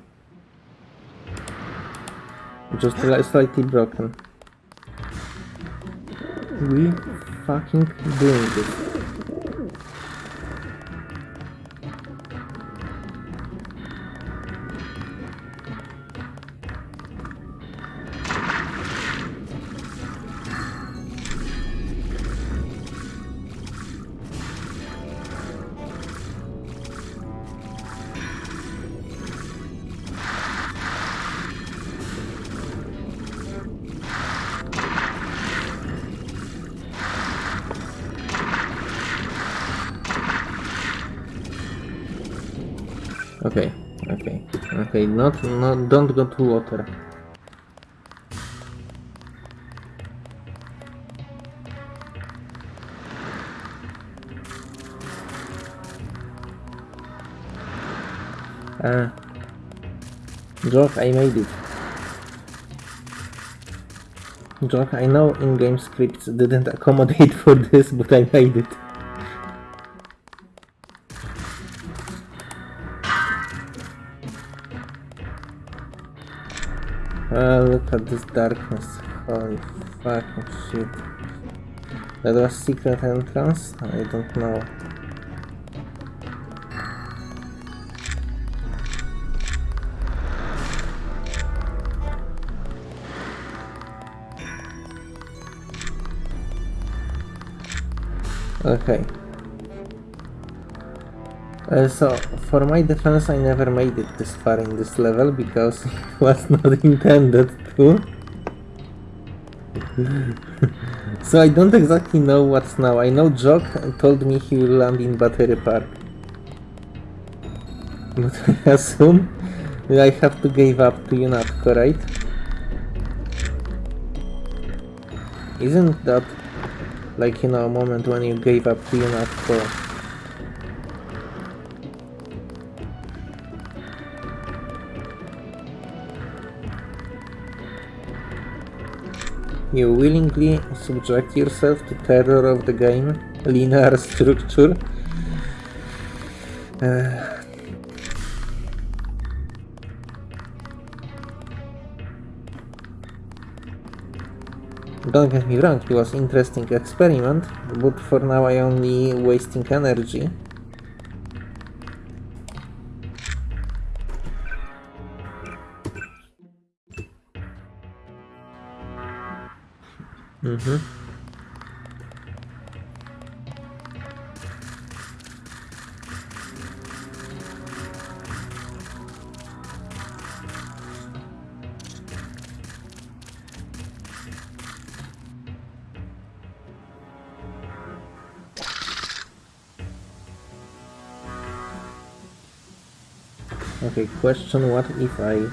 Just slightly broken. We fucking doing this. Not, not, don't go to water. Ah. Joke, I made it. Joke, I know in-game scripts didn't accommodate for this, but I made it. At this darkness. Holy fucking shit. That was secret entrance? I don't know. Okay. Uh, so, for my defense, I never made it this far in this level because it was not intended. so I don't exactly know what's now. I know Jock told me he will land in Battery Park. But I assume I have to give up to UNATCO, right? Isn't that like, you know, a moment when you gave up to UNATCO? You willingly subject yourself to terror of the game, linear structure. Uh, don't get me wrong, it was interesting experiment, but for now I only wasting energy. Mm-hmm. Okay, question what if I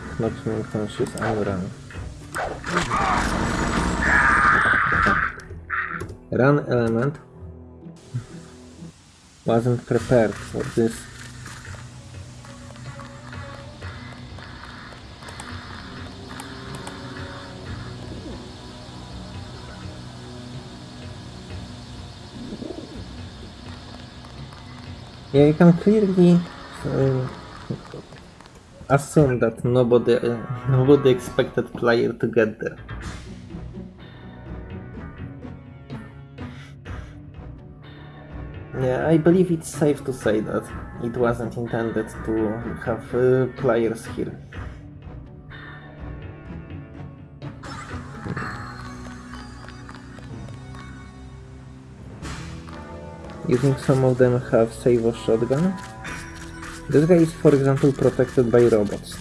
him unconscious and run? Run element wasn't prepared for this. Yeah, you can clearly uh, assume that nobody uh, nobody expected player to get there. I believe it's safe to say that it wasn't intended to have uh, players here. You think some of them have save or shotgun? This guy is for example protected by robots.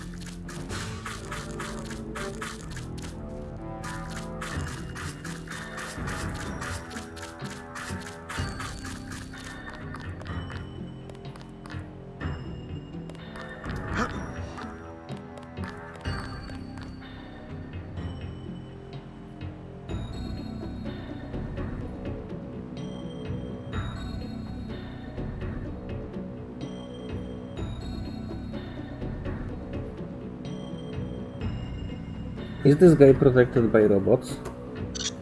Is this guy protected by robots?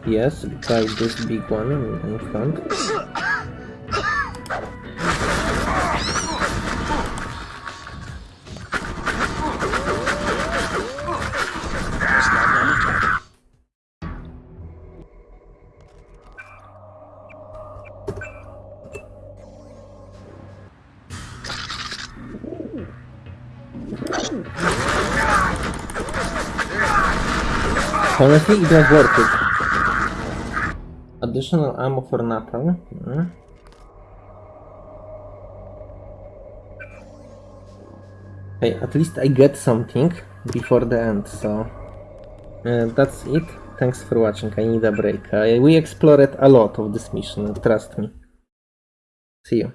Yes, by this big one in, front. Honestly, it was worth it. Additional ammo for Nathan. Hmm. Hey, at least I get something before the end, so... Uh, that's it. Thanks for watching, I need a break. Uh, we explored a lot of this mission, trust me. See you.